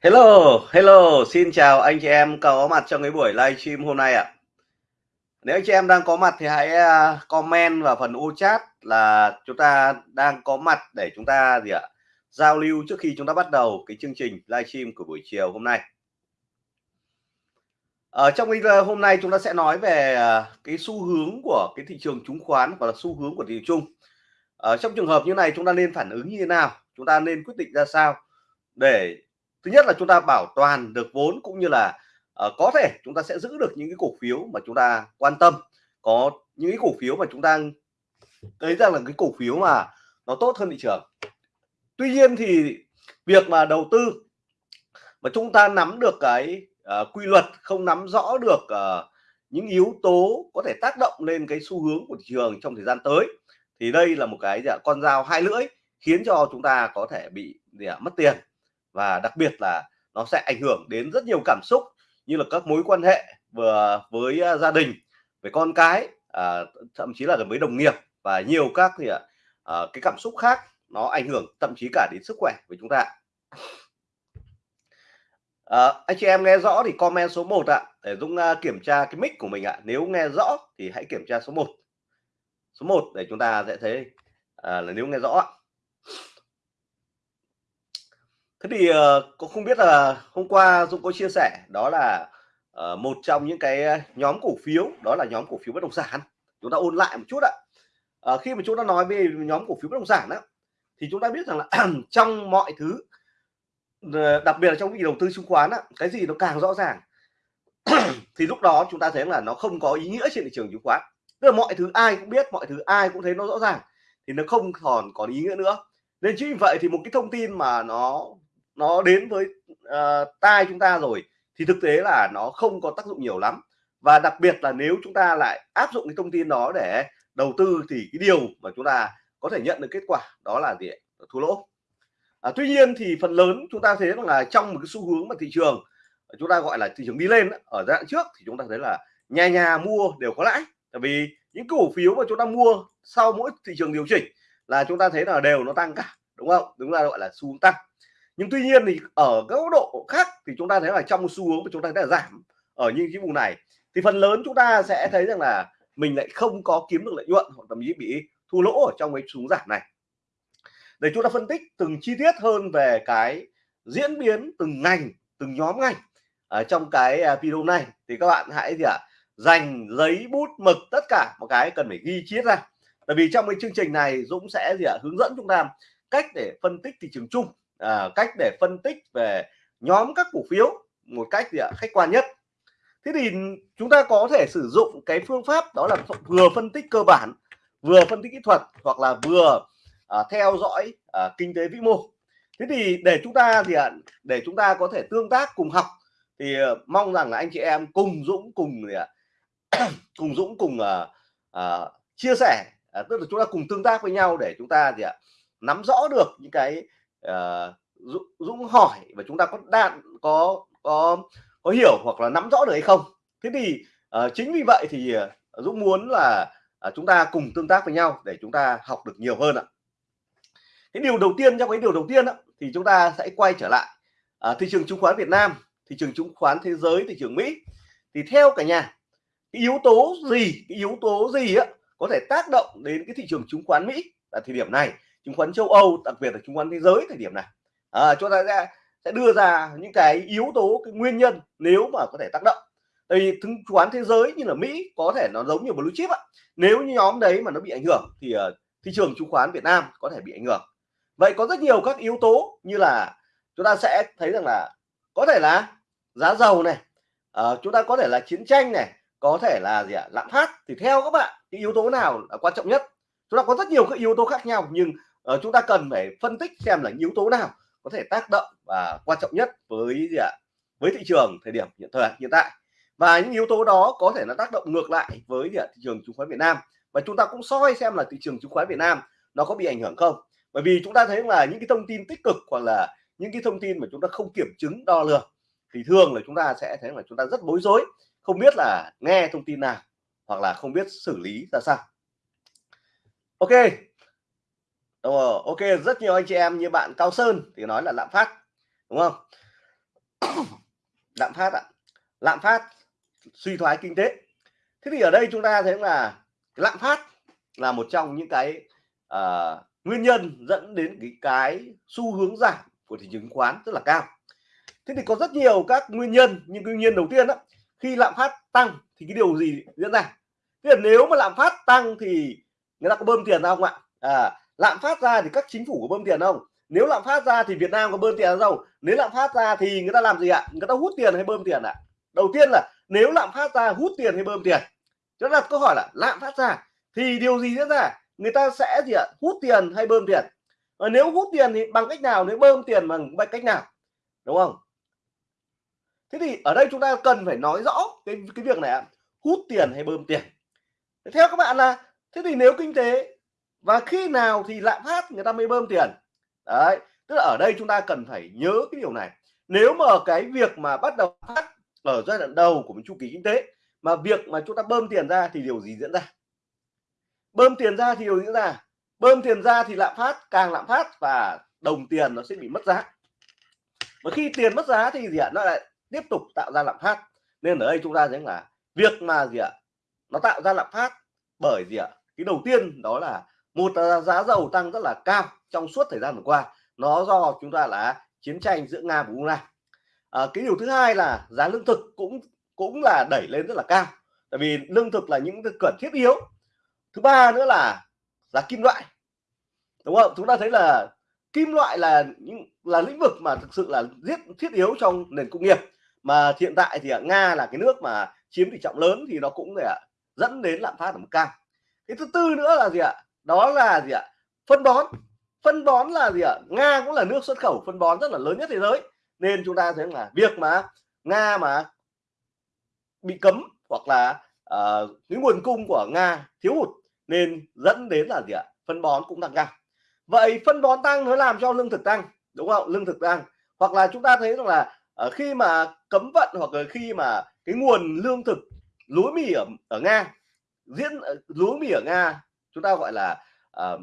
Hello, hello, xin chào anh chị em có mặt trong cái buổi livestream hôm nay ạ. Nếu anh chị em đang có mặt thì hãy à, comment vào phần ô chat là chúng ta đang có mặt để chúng ta gì ạ? Giao lưu trước khi chúng ta bắt đầu cái chương trình livestream của buổi chiều hôm nay. Ở trong video ờ, hôm nay chúng ta sẽ nói về à, cái xu hướng của cái thị trường chứng khoán và là xu hướng của thị trường chung. Ở trong trường hợp như này chúng ta nên phản ứng như thế nào? Chúng ta nên quyết định ra sao để thứ nhất là chúng ta bảo toàn được vốn cũng như là uh, có thể chúng ta sẽ giữ được những cái cổ phiếu mà chúng ta quan tâm. Có những cái cổ phiếu mà chúng ta thấy rằng là cái cổ phiếu mà nó tốt hơn thị trường. Tuy nhiên thì việc mà đầu tư mà chúng ta nắm được cái uh, quy luật không nắm rõ được uh, những yếu tố có thể tác động lên cái xu hướng của thị trường trong thời gian tới thì đây là một cái dạ, con dao hai lưỡi khiến cho chúng ta có thể bị gì à, mất tiền và đặc biệt là nó sẽ ảnh hưởng đến rất nhiều cảm xúc như là các mối quan hệ vừa với à, gia đình với con cái à, thậm chí là với đồng nghiệp và nhiều các thì à, cái cảm xúc khác nó ảnh hưởng thậm chí cả đến sức khỏe của chúng ta. À, anh chị em nghe rõ thì comment số 1 ạ để Dũng uh, kiểm tra cái mic của mình ạ. Nếu nghe rõ thì hãy kiểm tra số 1 số 1 để chúng ta sẽ thấy à, là nếu nghe rõ Thế thì ờ, uh, cũng không biết là hôm qua Dũng có chia sẻ đó là uh, một trong những cái ờ, nhóm cổ phiếu đó là nhóm cổ phiếu bất động sản. Chúng ta ôn lại một chút ạ. Uh, khi mà chúng ta nói về nhóm cổ phiếu bất động sản á thì chúng ta biết rằng là trong mọi thứ đặc biệt là trong cái đầu tư chứng khoán á, cái gì nó càng rõ ràng thì lúc đó chúng ta thấy là nó không có ý nghĩa trên thị trường chứng khoán. Tức là mọi thứ ai cũng biết, mọi thứ ai cũng thấy nó rõ ràng thì nó không còn có ý nghĩa nữa. Nên chính vì vậy thì một cái thông tin mà nó nó đến với uh, tai chúng ta rồi thì thực tế là nó không có tác dụng nhiều lắm. Và đặc biệt là nếu chúng ta lại áp dụng cái thông tin đó để đầu tư thì cái điều mà chúng ta có thể nhận được kết quả đó là gì thua lỗ. À, tuy nhiên thì phần lớn chúng ta thấy là trong một cái xu hướng mà thị trường ờ, chúng ta gọi là thị trường đi lên ở giai đoạn trước thì chúng ta thấy là nhà nhà mua đều có lãi. Tại vì những cổ phiếu mà chúng ta mua sau mỗi thị trường điều chỉnh là chúng ta thấy là đều nó tăng cả đúng không? Đúng là gọi là xu hướng tăng nhưng tuy nhiên thì ở các góc độ khác thì chúng ta thấy là trong xu hướng mà chúng ta đã giảm ở những cái vùng này thì phần lớn chúng ta sẽ thấy rằng là mình lại không có kiếm được lợi nhuận hoặc thậm chí bị thua lỗ ở trong cái xuống giảm này. Để chúng ta phân tích từng chi tiết hơn về cái diễn biến từng ngành từng nhóm ngành ở trong cái à, video này thì các bạn hãy gì ạ à, dành giấy bút mực tất cả một cái cần phải ghi chiết ra. Tại vì trong cái chương trình này Dũng sẽ gì ạ à, hướng dẫn chúng ta cách để phân tích thị trường chung à, cách để phân tích về nhóm các cổ phiếu một cách gì ạ khách quan nhất. Thế thì chúng ta có thể sử dụng cái phương pháp đó là vừa phân tích cơ bản vừa phân tích kỹ thuật hoặc là vừa à, theo dõi à, kinh tế vĩ mô. Thế thì để chúng ta thì à, để chúng ta có thể tương tác cùng học thì à, mong rằng là anh chị em cùng Dũng cùng gì ạ cùng Dũng cùng à, à, chia sẻ. À, tức là chúng ta cùng tương tác với nhau để chúng ta gì ạ nắm rõ được những cái uh, Dũng hỏi và chúng ta có đạn có có có hiểu hoặc là nắm rõ được hay không? Thế thì uh, chính vì vậy thì uh, Dũng muốn là uh, chúng ta cùng tương tác với nhau để chúng ta học được nhiều hơn ạ. Cái điều đầu tiên trong cái điều đầu tiên đó, thì chúng ta sẽ quay trở lại uh, thị trường chứng khoán Việt Nam thị trường chứng khoán thế giới thị trường Mỹ. Thì theo cả nhà cái yếu tố gì cái yếu tố gì á có thể tác động đến cái thị trường chứng khoán Mỹ ở thời điểm này? Chứng khoán châu Âu đặc biệt là chứng khoán thế giới thời điểm này. À, chúng ta sẽ sẽ đưa ra những cái yếu tố cái nguyên nhân nếu mà có thể tác động. Tại vì chứng khoán thế giới như là Mỹ có thể nó giống như blue chip ạ. Nếu như nhóm đấy mà nó bị ảnh hưởng thì uh, thị trường chứng khoán Việt Nam có thể bị ảnh hưởng. Vậy có rất nhiều các yếu tố như là chúng ta sẽ thấy rằng là có thể là giá dầu này uh, chúng ta có thể là chiến tranh này có thể là gì ạ lạm phát. Thì theo các bạn cái yếu tố nào là quan trọng nhất? Chúng ta có rất nhiều các yếu tố khác nhau nhưng uh, chúng ta cần phải phân tích xem là yếu tố nào có thể tác động và quan trọng nhất với gì ạ? Với thị trường thời điểm hiện thời hiện tại. Và những yếu tố đó có thể là tác động ngược lại với gì ạ? thị trường chứng khoán Việt Nam. Và chúng ta cũng soi xem là thị trường chứng khoán Việt Nam nó có bị ảnh hưởng không? Bởi vì chúng ta thấy là những cái thông tin tích cực hoặc là những cái thông tin mà chúng ta không kiểm chứng đo lường thì thường là chúng ta sẽ thấy là chúng ta rất bối rối không biết là nghe thông tin nào hoặc là không biết xử lý ra sao. Ok. Đúng rồi, ok rất nhiều anh chị em như bạn Cao Sơn thì nói là lạm phát đúng không? Lạm phát ạ. Lạm phát suy thoái kinh tế. Thế thì ở đây chúng ta thấy là lạm phát là một trong những cái uh, nguyên nhân dẫn đến cái cái xu hướng giảm của thị trường chứng khoán rất là cao. Thế thì có rất nhiều các nguyên nhân nhưng nguyên nhân đầu tiên đó. Khi lạm phát tăng thì cái điều gì diễn ra? Thế là nếu mà lạm phát tăng thì người ta có bơm tiền ra không ạ? À, lạm phát ra thì các chính phủ có bơm tiền không? Nếu lạm phát ra thì Việt Nam có bơm tiền không? Nếu lạm phát ra thì người ta làm gì ạ? Người ta hút tiền hay bơm tiền ạ? Đầu tiên là nếu lạm phát ra, hút tiền hay bơm tiền? Chúng đặt câu hỏi là lạm phát ra thì điều gì diễn ra? Người ta sẽ gì ạ? Hút tiền hay bơm tiền? Và nếu hút tiền thì bằng cách nào? Nếu bơm tiền bằng cách nào? Đúng không? Thế thì ở đây chúng ta cần phải nói rõ cái cái việc này hút tiền hay bơm tiền? Theo các bạn là, thế thì nếu kinh tế và khi nào thì lạm phát người ta mới bơm tiền? Đấy, tức là ở đây chúng ta cần phải nhớ cái điều này. Nếu mà cái việc mà bắt đầu phát ở giai đoạn đầu của một chu kỳ kinh tế mà việc mà chúng ta bơm tiền ra thì điều gì diễn ra? Bơm tiền ra thì điều diễn ra? Bơm tiền ra thì lạm phát, càng lạm phát và đồng tiền nó sẽ bị mất giá. Và khi tiền mất giá thì gì ạ? Nó lại tiếp tục tạo ra lạm phát. Nên ở đây chúng ta thấy là việc mà gì ạ? Nó tạo ra lạm phát bởi gì ạ? Cái đầu tiên đó là một là giá dầu tăng rất là cao trong suốt thời gian vừa qua. Nó do chúng ta là chiến tranh giữa nga và ukraine. À, cái điều thứ hai là giá lương thực cũng cũng là đẩy lên rất là cao. Tại vì lương thực là những cái cần thiết yếu. Thứ ba nữa là giá kim loại. Đúng không? Chúng ta thấy là kim loại là những là lĩnh vực mà thực sự là rất thiết yếu trong nền công nghiệp. Mà hiện tại thì ở nga là cái nước mà chiếm tỷ trọng lớn thì nó cũng để dẫn đến lạm phát ở mức cao. Cái thứ tư nữa là gì ạ? Đó là gì ạ? Phân bón. Phân bón là gì ạ? Nga cũng là nước xuất khẩu phân bón rất là lớn nhất thế giới. Nên chúng ta thấy là việc mà nga mà bị cấm hoặc là uh, cái nguồn cung của nga thiếu hụt nên dẫn đến là gì ạ? Phân bón cũng tăng cao. Vậy phân bón tăng nó làm cho lương thực tăng đúng không? Lương thực tăng. Hoặc là chúng ta thấy rằng là uh, khi mà cấm vận hoặc là khi mà cái nguồn lương thực lúa mì ở ở nga diễn ờ, lúa mì ở nga chúng ta gọi là uh,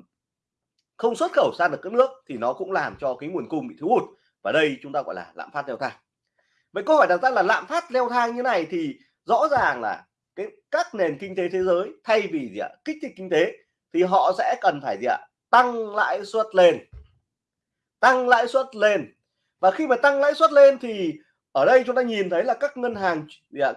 không xuất khẩu sang được các nước thì nó cũng làm cho cái nguồn cung bị thiếu hụt. Và đây chúng ta gọi là lạm phát leo thang. Vậy câu hỏi đặt ra là lạm phát leo thang như này thì rõ ràng là cái các nền kinh tế thế giới thay vì gì ạ? Kích thích kinh tế thì họ sẽ cần phải gì ạ? Tăng lãi suất lên. Tăng lãi suất lên. Và khi mà tăng lãi suất lên thì ở đây chúng ta nhìn thấy là các ngân hàng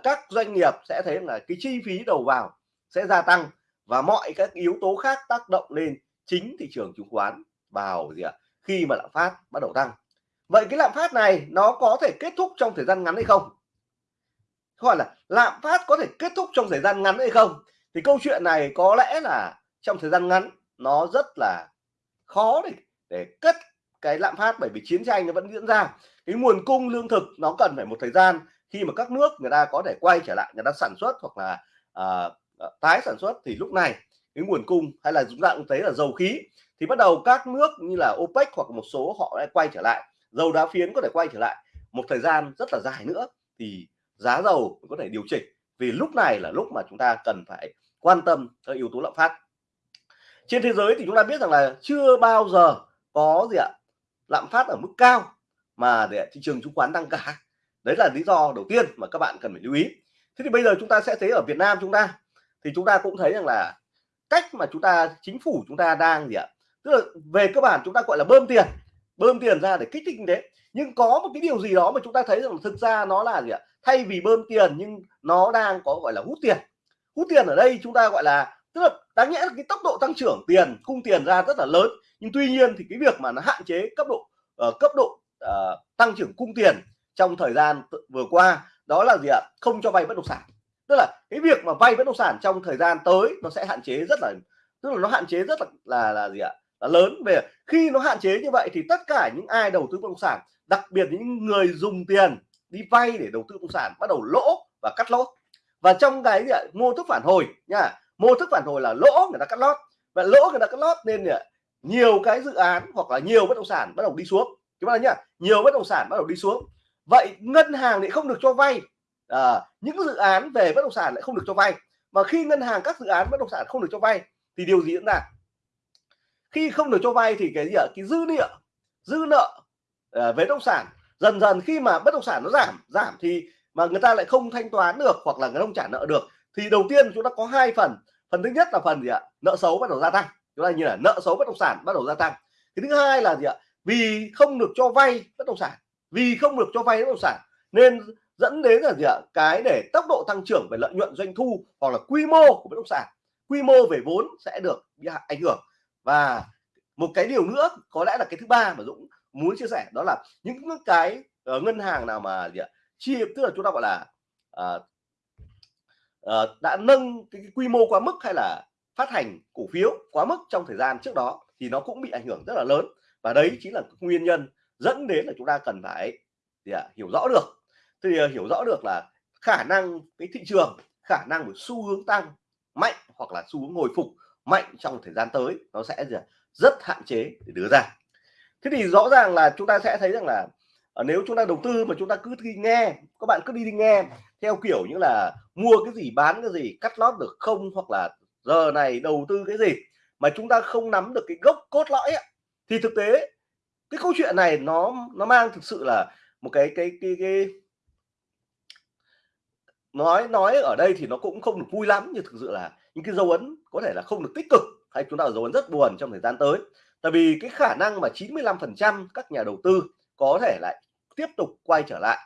các doanh nghiệp sẽ thấy là cái chi phí đầu vào sẽ gia tăng và mọi các yếu tố khác tác động lên chính thị trường chứng khoán vào gì ạ? Khi mà lạm phát bắt đầu tăng. Vậy cái lạm phát này nó có thể kết thúc trong thời gian ngắn hay không? Gọi là lạm phát có thể kết thúc trong thời gian ngắn hay không? Thì câu chuyện này có lẽ là trong thời gian ngắn nó rất là khó để để cất cái lạm phát bởi vì chiến tranh nó vẫn diễn ra. Cái nguồn cung lương thực nó cần phải một thời gian khi mà các nước người ta có thể quay trở lại người ta sản xuất hoặc là uh, tái sản xuất thì lúc này, cái nguồn cung hay là chúng ta cũng thấy là dầu khí thì bắt đầu các nước như là OPEC hoặc một số họ lại quay trở lại, dầu đá phiến có thể quay trở lại một thời gian rất là dài nữa thì giá dầu có thể điều chỉnh vì lúc này là lúc mà chúng ta cần phải quan tâm tới yếu tố lạm phát. Trên thế giới thì chúng ta biết rằng là chưa bao giờ có gì ạ, lạm phát ở mức cao mà để thị trường chứng khoán tăng cả. Đấy là lý do đầu tiên mà các bạn cần phải lưu ý. Thế thì bây giờ chúng ta sẽ thấy ở Việt Nam chúng ta thì chúng ta cũng thấy rằng là cách mà chúng ta chính phủ chúng ta đang gì ạ? Tức là về cơ bản chúng ta gọi là bơm tiền bơm tiền ra để kích thích kinh tế. Nhưng có một cái điều gì đó mà chúng ta thấy rằng thực ra nó là gì ạ? Thay vì bơm tiền nhưng nó đang có gọi là hút tiền. Hút tiền ở đây chúng ta gọi là tức là đáng nhẽ là cái tốc độ tăng trưởng tiền cung tiền ra rất là lớn. Nhưng tuy nhiên thì cái việc mà nó hạn chế cấp độ uh, cấp độ uh, tăng trưởng cung tiền trong thời gian vừa qua đó là gì ạ? Không cho vay bất động sản tức là cái việc mà vay bất động sản trong thời gian tới nó sẽ hạn chế rất là tức là nó hạn chế rất là là, là gì ạ? Là lớn. Về khi nó hạn chế như vậy thì tất cả những ai đầu tư bất động sản đặc biệt những người dùng tiền đi vay để đầu tư bất động sản bắt đầu lỗ và cắt lỗ và trong cái gì ạ? Mô thức phản hồi nha. Mô thức phản hồi là lỗ người ta cắt lót. Và lỗ người ta cắt lót nên là nhiều cái dự án hoặc là nhiều bất động sản bắt đầu đi xuống. Chúng ta nhá nhiều bất động sản bắt đầu đi xuống. Vậy ngân hàng lại không được cho vay à, những dự án về bất động sản lại không được cho vay. Mà khi ngân hàng các dự án bất động sản không được cho vay thì điều gì diễn ra? Khi không được cho vay thì cái gì ạ? Cái dư nợ dư nợ à, về bất động sản. Dần dần khi mà bất động sản nó giảm giảm thì mà người ta lại không thanh toán được hoặc là người không trả nợ được thì đầu tiên chúng ta có hai phần. Phần thứ nhất là phần gì ạ? Nợ xấu bắt đầu gia tăng. Chúng ta như là nợ xấu bất động sản bắt đầu gia tăng. Cái thứ hai là gì ạ? Vì không được cho vay bất động sản. Vì không được cho vay bất động sản nên dẫn đến là gì ạ? Cái để tốc độ tăng trưởng về lợi nhuận doanh thu hoặc là quy mô của bất động sản quy mô về vốn sẽ được bị ảnh hưởng. Và một cái điều nữa có lẽ là cái thứ ba mà Dũng muốn chia sẻ đó là những cái uh, ngân hàng nào mà gì ạ? Chia tức là chúng ta gọi là uh, uh, đã nâng cái, cái quy mô quá mức hay là phát hành cổ phiếu quá mức trong thời gian trước đó thì nó cũng bị ảnh hưởng rất là lớn. Và đấy chính là nguyên nhân dẫn đến là chúng ta cần phải gì ạ, hiểu rõ được thì ờ, hiểu rõ được là khả năng cái thị trường khả năng của xu hướng tăng mạnh hoặc là xu hướng hồi phục mạnh trong thời gian tới nó sẽ rất hạn chế để đưa ra. Thế thì rõ ràng là chúng ta sẽ thấy rằng là ờ, nếu chúng ta đầu tư mà chúng ta cứ đi nghe các bạn cứ đi đi nghe theo kiểu như là mua cái gì bán cái gì cắt lót được không hoặc là giờ này đầu tư cái gì mà chúng ta không nắm được cái gốc cốt lõi ấy, thì thực tế cái câu chuyện này nó nó mang thực sự là một cái cái cái, cái nói nói ở đây thì nó cũng không được vui lắm, nhưng thực sự là những cái dấu ấn có thể là không được tích cực hay chúng ta dấu ấn rất buồn trong thời gian tới. Tại vì cái khả năng mà 95% các nhà đầu tư có thể lại tiếp tục quay trở lại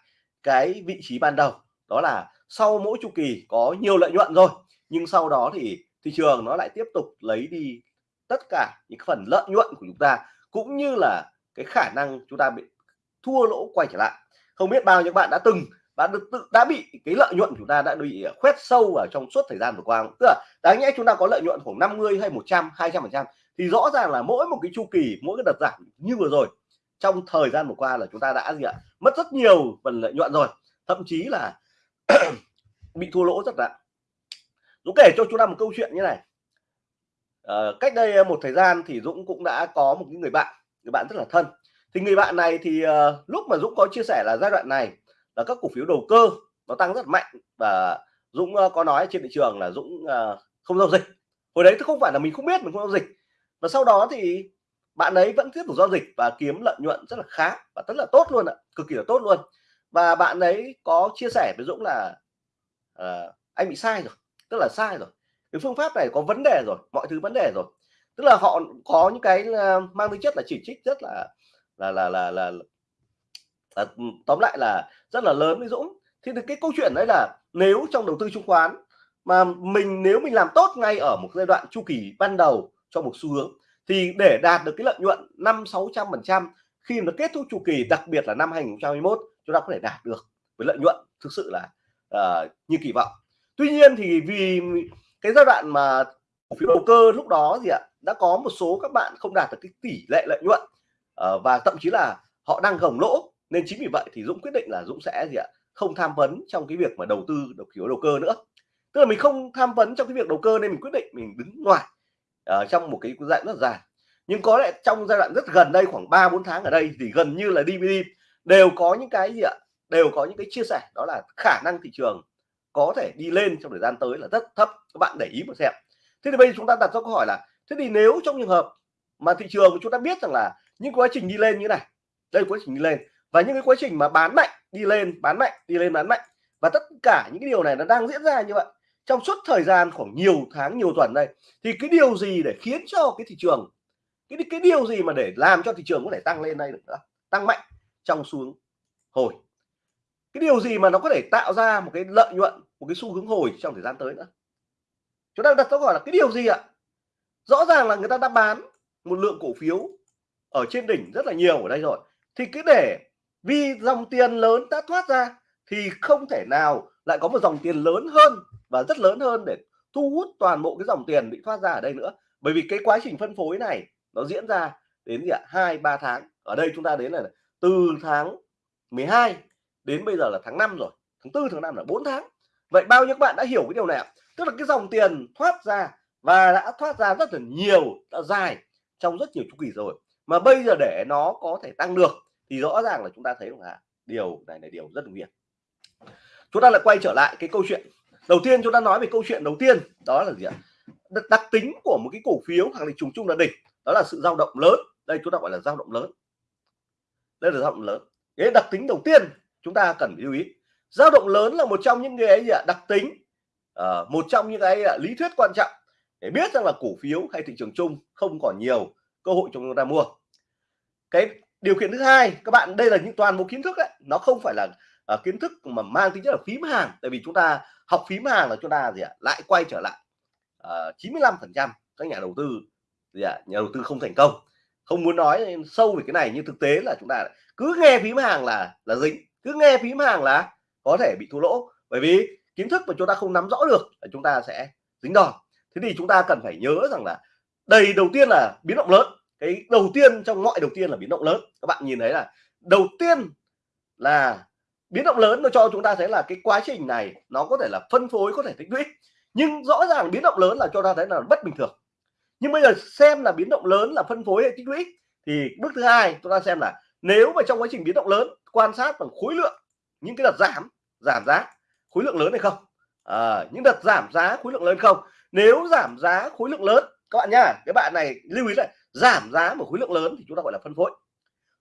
cái vị trí ban đầu, đó là sau mỗi chu kỳ có nhiều lợi nhuận rồi, nhưng sau đó thì thị trường nó lại tiếp tục lấy đi tất cả những phần lợi nhuận của chúng ta, cũng như là cái khả năng chúng ta bị thua lỗ quay trở lại. Không biết bao nhiêu bạn đã từng đã được tự đã bị cái lợi nhuận chúng ta đã bị à, khoét sâu ở trong suốt thời gian vừa qua. Tức là đáng nhẽ chúng ta có lợi nhuận khoảng 50 hay 100 200 phần trăm. Thì rõ ràng là mỗi một cái chu kỳ mỗi cái đợt giảm như vừa rồi trong thời gian vừa qua là chúng ta đã gì ạ? Mất rất nhiều phần lợi nhuận rồi. Thậm chí là bị thua lỗ rất là Dũng kể cho chúng ta một câu chuyện như này. À, cách đây một thời gian thì Dũng cũng đã có một người bạn người bạn rất là thân. Thì người bạn này thì uh, lúc mà Dũng có chia sẻ là giai đoạn này là các cổ phiếu đầu cơ nó tăng rất mạnh và Dũng ờ, có nói trên thị trường là Dũng ờ, không giao dịch. Hồi đấy không phải là mình không biết mình không giao dịch. Và sau đó thì bạn ấy vẫn tiếp tục giao dịch và kiếm lợi nhuận rất là khá và rất là tốt luôn ạ cực kỳ là tốt luôn. Và bạn ấy có chia sẻ với Dũng là uh, anh bị sai rồi tức là sai rồi. Cái phương pháp này có vấn đề rồi mọi thứ vấn đề rồi. Tức là họ có những cái mang tính chất là chỉ trích rất là là là là là, là, à, tóm lại là rất là lớn với Dũng. Thì cái câu chuyện đấy là nếu trong đầu tư chứng khoán mà mình nếu mình làm tốt ngay ở một giai đoạn chu kỳ ban đầu cho một xu hướng thì để đạt được cái lợi nhuận năm sáu trăm phần trăm khi nó kết thúc chu kỳ đặc biệt là năm 2021 chúng ta có thể đạt được với lợi nhuận thực sự là uh, như kỳ vọng. Tuy nhiên thì vì cái giai đoạn mà cổ phiếu đầu cơ lúc đó gì ạ đã có một số các bạn không đạt được cái tỷ lệ lợi nhuận uh, và thậm chí là họ đang gồng lỗ nên chính vì vậy thì Dũng quyết định là Dũng sẽ gì ạ? Không tham vấn trong cái việc mà đầu tư đầu kiểu đầu cơ nữa. Tức là mình không tham vấn trong cái việc đầu cơ nên mình quyết định mình đứng ngoài uh, trong một cái giai đoạn rất dài. Nhưng có lẽ trong giai đoạn rất gần đây khoảng 3 4 tháng ở đây thì gần như là DVD đều có những cái gì ạ? Đều có những cái chia sẻ đó là khả năng thị trường có thể đi lên trong thời gian tới là rất thấp. Các bạn để ý một xem. Thế thì bây giờ chúng ta đặt ra câu hỏi là thế thì nếu trong trường hợp mà thị trường chúng ta biết rằng là những quá trình đi lên như này đây quá trình đi lên và những cái quá trình mà bán mạnh đi lên, bán mạnh, đi lên, bán mạnh. Và tất cả những cái điều này nó đang diễn ra như vậy. Trong suốt thời gian khoảng nhiều tháng, nhiều tuần đây, thì cái điều gì để khiến cho cái thị trường, cái cái điều gì mà để làm cho thị trường có thể tăng lên đây được nữa? Tăng mạnh trong xu hướng hồi. Cái điều gì mà nó có thể tạo ra một cái lợi nhuận, một cái xu hướng hồi trong thời gian tới nữa? Chúng ta đặt câu hỏi là cái điều gì ạ? Rõ ràng là người ta đã bán một lượng cổ phiếu ở trên đỉnh rất là nhiều ở đây rồi. Thì cứ để vì dòng tiền lớn đã thoát ra, thì không thể nào lại có một dòng tiền lớn hơn và rất lớn hơn để thu hút toàn bộ cái dòng tiền bị thoát ra ở đây nữa. Bởi vì cái quá trình phân phối này nó diễn ra đến gì ạ? Hai, ba tháng. Ở đây chúng ta đến là từ tháng 12 đến bây giờ là tháng 5 rồi. Tháng tư, tháng 5 là 4 tháng. Vậy bao nhiêu các bạn đã hiểu cái điều này ạ? Tức là cái dòng tiền thoát ra và đã thoát ra rất là nhiều, đã dài trong rất nhiều chu kỳ rồi. Mà bây giờ để nó có thể tăng được thì rõ ràng là chúng ta thấy là điều này là điều rất nguy hiểm chúng ta lại quay trở lại cái câu chuyện. Đầu tiên chúng ta nói về câu chuyện đầu tiên đó là gì ạ? Đặc tính của một cái cổ phiếu khẳng định trùng chung là đỉnh đó là sự dao động lớn. Đây chúng ta gọi là dao động lớn. Đây là dao động lớn. Cái đặc tính đầu tiên chúng ta cần lưu ý. Dao động lớn là một trong những cái gì ạ? Đặc tính uh, một trong những cái uh, lý thuyết quan trọng để biết rằng là cổ phiếu hay thị trường chung không còn nhiều cơ hội cho chúng ta mua. Cái điều kiện thứ hai các bạn đây là những toàn bộ kiến thức đấy nó không phải là uh, kiến thức mà mang tính chất là phím hàng tại vì chúng ta học phím hàng là chúng ta gì ạ lại quay trở lại ờ, uh, 95 phần trăm các nhà đầu tư gì ạ nhà đầu tư không thành công. Không muốn nói sâu về cái này nhưng thực tế là chúng ta cứ nghe phím hàng là là dính cứ nghe phím hàng là có thể bị thua lỗ. Bởi vì kiến thức mà chúng ta không nắm rõ được là chúng ta sẽ dính đòn. Thế thì chúng ta cần phải nhớ rằng là đây đầu tiên là biến động lớn cái đầu tiên trong mọi đầu tiên là biến động lớn. Các bạn nhìn thấy là đầu tiên là biến động lớn nó cho chúng ta thấy là cái quá trình này nó có thể là phân phối có thể tích lũy. Nhưng rõ ràng biến động lớn là cho ta thấy là bất bình thường. Nhưng bây giờ xem là biến động lớn là phân phối hay tích lũy thì bước thứ hai chúng ta xem là nếu mà trong quá trình biến động lớn quan sát bằng khối lượng những cái đợt giảm giảm giá khối lượng lớn hay không? À, những đợt giảm giá khối lượng lớn không? Nếu giảm giá khối lượng lớn các bạn nhá cái bạn này lưu ý lại giảm giá một khối lượng lớn thì chúng ta gọi là phân phối.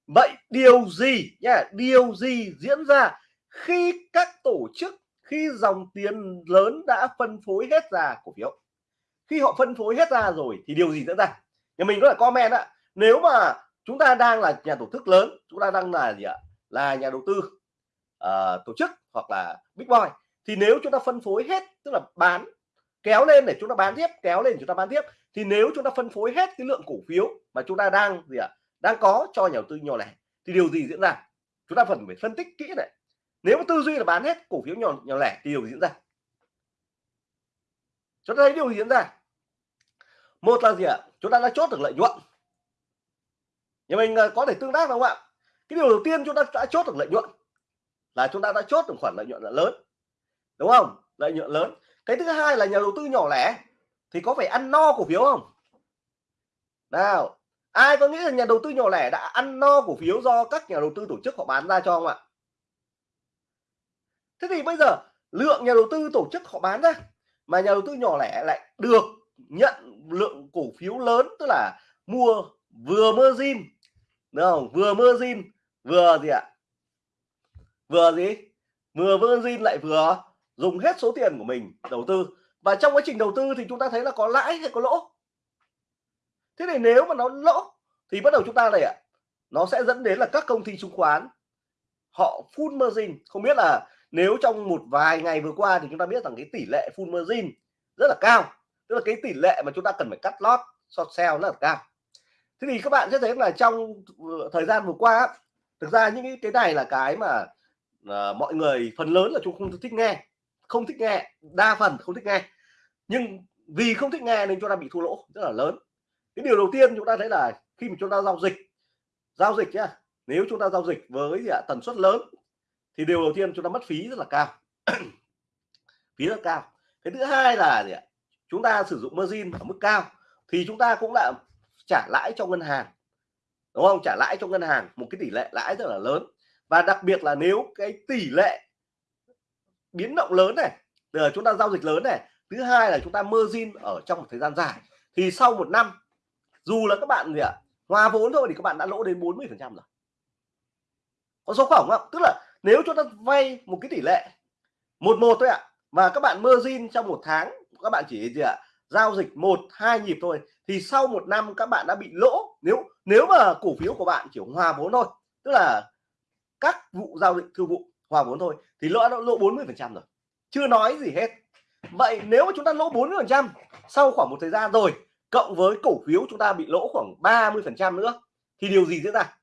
Vậy điều gì nhá điều gì diễn ra khi các tổ chức khi dòng tiền lớn đã phân phối hết ra cổ phiếu? Khi họ phân phối hết ra rồi thì điều gì diễn ra? Nhà mình có là comment ạ. Nếu mà chúng ta đang là nhà tổ chức lớn chúng ta đang là gì ạ? Là nhà đầu tư uh, tổ chức hoặc là big boy thì nếu chúng ta phân phối hết tức là bán kéo lên để chúng ta bán tiếp kéo lên chúng ta bán tiếp thì nếu chúng ta phân phối hết cái lượng cổ phiếu mà chúng ta đang gì ạ, đang có cho nhà đầu tư nhỏ lẻ, thì điều gì diễn ra? Chúng ta cần phải phân tích kỹ này. Nếu mà tư duy là bán hết cổ phiếu nhỏ nhỏ lẻ thì điều gì diễn ra? Chúng ta thấy điều gì diễn ra? Một là gì ạ? Chúng ta đã chốt được lợi nhuận. Nhà mình à, có thể tương tác không ạ? Cái điều đầu tiên chúng ta đã chốt được lợi nhuận là chúng ta đã chốt được khoản lợi nhuận là lớn. Đúng không? Lợi nhuận lớn. Cái thứ hai là nhà đầu tư nhỏ lẻ thì có phải ăn no cổ phiếu không? Nào, ai có nghĩ là nhà đầu tư nhỏ lẻ đã ăn no cổ phiếu do các nhà đầu tư tổ chức họ bán ra cho không ạ? Thế thì bây giờ, lượng nhà đầu tư tổ chức họ bán ra mà nhà đầu tư nhỏ lẻ lại được nhận lượng cổ phiếu lớn, tức là mua vừa margin đúng không? Vừa margin vừa gì ạ? Vừa gì? Vừa margin lại vừa dùng hết số tiền của mình đầu tư và trong quá trình đầu tư thì chúng ta thấy là có lãi hay có lỗ. Thế thì nếu mà nó lỗ thì bắt đầu chúng ta này ạ nó sẽ dẫn đến là các công ty chứng khoán họ full margin. Không biết là nếu trong một vài ngày vừa qua thì chúng ta biết rằng cái tỷ lệ full margin rất là cao. Tức là cái tỷ lệ mà chúng ta cần phải cắt lót short sell rất là cao. Thế thì các bạn sẽ thấy là trong ờ, thời gian vừa qua thực ra những cái này là cái mà uh, mọi người phần lớn là chúng không thích nghe không thích nghe đa phần không thích nghe. Nhưng vì không thích nghe nên chúng ta bị thua lỗ rất là lớn. Cái điều đầu tiên chúng ta thấy là khi mà chúng ta giao dịch giao dịch nhá nếu chúng ta giao dịch với à, tần suất lớn thì điều đầu tiên chúng ta mất phí rất là cao. Phí rất cao. Cái thứ hai là gì ạ chúng ta sử dụng margin ở mức cao thì chúng ta cũng đã trả lãi cho ngân hàng đúng không? Trả lãi cho ngân hàng một cái tỷ lệ lãi rất là lớn. Và đặc biệt là nếu cái tỷ lệ biến động lớn này là chúng ta giao dịch lớn này, thứ hai là chúng ta margin ở trong một thời gian dài. Thì sau một năm, dù là các bạn gì ạ, hòa vốn thôi thì các bạn đã lỗ đến 40 phần trăm rồi. Có số khổng không? Tức là nếu chúng ta vay một cái tỷ lệ một một thôi ạ và các bạn margin trong một tháng, các bạn chỉ gì ạ, giao dịch một, hai nhịp thôi, thì sau một năm các bạn đã bị lỗ. Nếu nếu mà cổ phiếu của bạn chỉ hòa vốn thôi, tức là các vụ giao dịch thương vụ hòa vốn thôi thì lỗ đã lỗ 40 phần trăm rồi. Chưa nói gì hết. Vậy nếu mà chúng ta lỗ 40 phần trăm sau khoảng một thời gian rồi, cộng với cổ phiếu chúng ta bị lỗ khoảng 30 phần trăm nữa, thì điều gì diễn ra?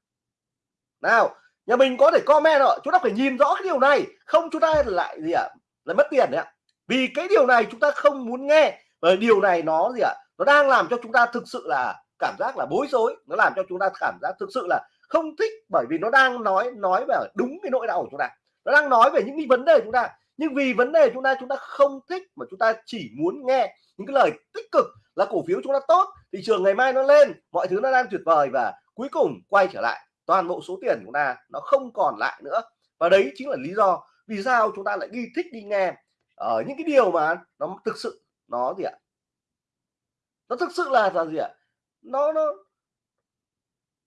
Nào, nhà mình có thể comment rồi chúng ta phải nhìn rõ cái điều này. Không, chúng ta lại gì ạ? À? lại mất tiền đấy ạ. Vì cái điều này chúng ta không muốn nghe. Và điều này nó gì ạ? À? nó đang làm cho chúng ta thực sự là cảm giác là bối rối. Nó làm cho chúng ta cảm giác thực sự là không thích bởi vì nó đang nói nói về đúng cái nỗi đau của chúng ta nó đang nói về những cái vấn đề chúng ta. Nhưng vì vấn đề chúng ta chúng ta không thích mà chúng ta chỉ muốn nghe những cái lời tích cực là cổ phiếu chúng ta tốt thị trường ngày mai nó lên mọi thứ nó đang tuyệt vời và cuối cùng quay trở lại toàn bộ số tiền chúng ta nó không còn lại nữa. Và đấy chính là lý do vì sao chúng ta lại đi thích đi nghe ở những cái điều mà nó thực sự nó gì ạ? Nó thực sự là là gì ạ? Nó nó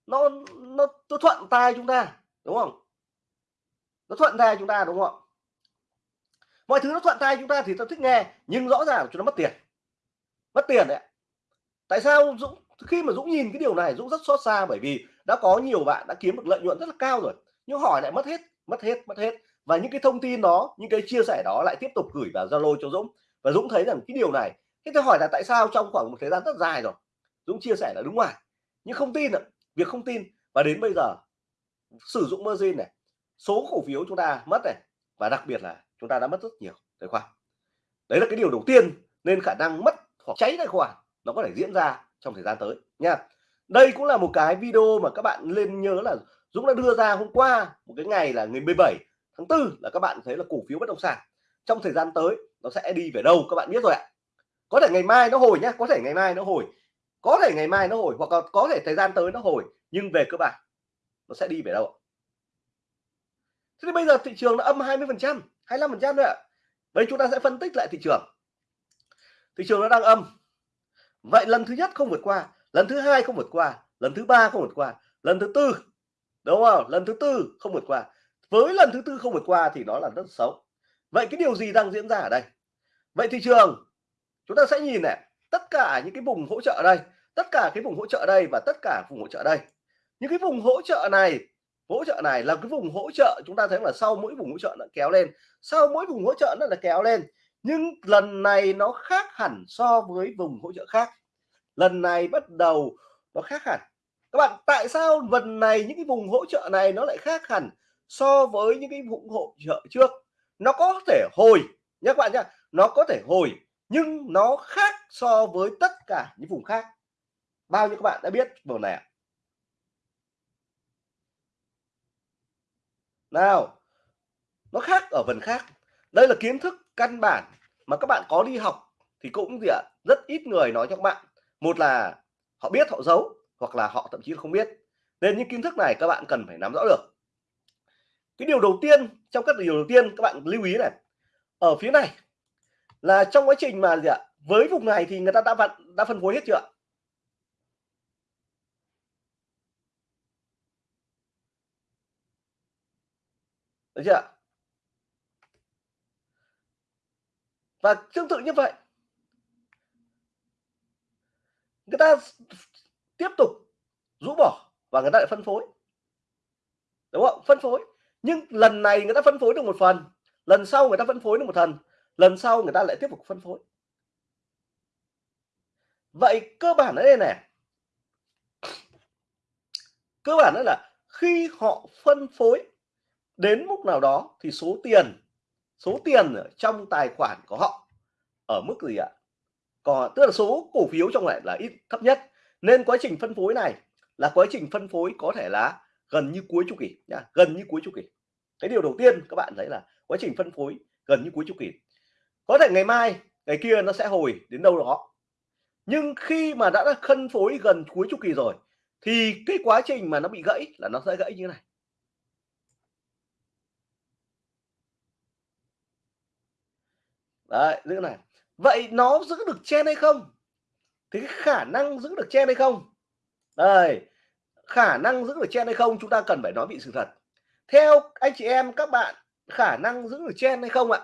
nó nó, nó thuận tai chúng ta đúng không? Nó thuận tay chúng ta, đúng không ạ? Mọi thứ nó thuận tay chúng ta thì ta thích nghe, nhưng rõ ràng chúng nó mất tiền. Mất tiền đấy tại sao Dũng, khi mà Dũng nhìn cái điều này, Dũng rất xót xa bởi vì đã có nhiều bạn đã kiếm được lợi nhuận rất là cao rồi, nhưng hỏi lại mất hết mất hết mất hết. Và những cái thông tin đó, những cái chia sẻ đó lại tiếp tục gửi vào Zalo cho Dũng. Và Dũng thấy rằng cái điều này, thế tôi hỏi là tại sao trong khoảng một thời gian rất dài rồi, Dũng chia sẻ là đúng ngoài. Nhưng không tin ạ, việc không tin. Và đến bây giờ, sử dụng margin này số cổ phiếu chúng ta mất này, và đặc biệt là chúng ta đã mất rất nhiều tài khoản. Đấy là cái điều đầu tiên nên khả năng mất hoặc cháy tài khoản nó có thể diễn ra trong thời gian tới nha. Đây cũng là một cái video mà các bạn nên nhớ là Dũng đã đưa ra hôm qua, một cái ngày là ngày 17 tháng 4 là các bạn thấy là cổ phiếu bất động sản trong thời gian tới nó sẽ đi về đâu các bạn biết rồi ạ. Có thể ngày mai nó hồi nhé có thể ngày mai nó hồi, có thể ngày mai nó hồi hoặc là có thể thời gian tới nó hồi, nhưng về cơ bản nó sẽ đi về đâu thế thì bây giờ thị trường nó âm 20 phần trăm 25 phần trăm nữa, ạ. Chúng ta sẽ phân tích lại thị trường. Thị trường nó đang âm. Vậy lần thứ nhất không vượt qua lần thứ hai không vượt qua lần thứ ba không vượt qua lần thứ tư đúng không? Lần thứ tư không vượt qua. Với lần thứ tư không vượt qua thì nó là rất xấu. Vậy cái điều gì đang diễn ra ở đây? Vậy thị trường chúng ta sẽ nhìn này tất cả những cái vùng hỗ trợ đây tất cả cái vùng hỗ trợ đây và tất cả vùng hỗ trợ đây. Những cái vùng hỗ trợ này hỗ trợ này là cái vùng hỗ trợ, chúng ta thấy là sau mỗi vùng hỗ trợ nó kéo lên. Sau mỗi vùng hỗ trợ nó là kéo lên, nhưng lần này nó khác hẳn so với vùng hỗ trợ khác. Lần này bắt đầu nó khác hẳn. Các bạn, tại sao lần này những cái vùng hỗ trợ này nó lại khác hẳn so với những cái vùng hỗ trợ trước? Nó có thể hồi nhé các bạn nhé, nó có thể hồi, nhưng nó khác so với tất cả những vùng khác. Bao nhiêu các bạn đã biết? Vùng này ạ. Nào, nó khác ở phần khác. Đây là kiến thức căn bản mà các bạn có đi học thì cũng gì ạ? Rất ít người nói cho các bạn. Một là họ biết họ giấu, hoặc là họ thậm chí không biết. Nên những kiến thức này các bạn cần phải nắm rõ được. Cái điều đầu tiên, trong các điều đầu tiên, các bạn lưu ý này. Ở phía này là trong quá trình mà gì ạ? Với vùng này thì người ta đã vặn, đã phân phối hết chưa ạ? Được chưa và tương tự như vậy, người ta tiếp tục rũ bỏ và người ta lại phân phối. Đúng không phân phối. Nhưng lần này người ta phân phối được một phần, lần sau người ta phân phối được một phần lần sau người ta lại tiếp tục phân phối. Vậy cơ bản ở đây này, cơ bản đó là khi họ phân phối đến mức nào đó thì số tiền số tiền ở trong tài khoản của họ ở mức gì ạ? Còn, tức là số cổ phiếu trong lại là ít, thấp nhất. Nên quá trình phân phối này là quá trình phân phối có thể là gần như cuối chu kỳ nha, gần như cuối chu kỳ. Cái điều đầu tiên các bạn thấy là quá trình phân phối gần như cuối chu kỳ. Có thể ngày mai, ngày kia nó sẽ hồi đến đâu đó. Nhưng khi mà đã phân phối gần cuối chu kỳ rồi thì cái quá trình mà nó bị gãy là nó sẽ gãy như này. Đấy giữ này. Vậy nó giữ được chen hay không? Thì cái khả năng giữ được chen hay không? Đây khả năng giữ được chen hay không chúng ta cần phải nói bị sự thật. Theo anh chị em các bạn khả năng giữ được chen hay không ạ?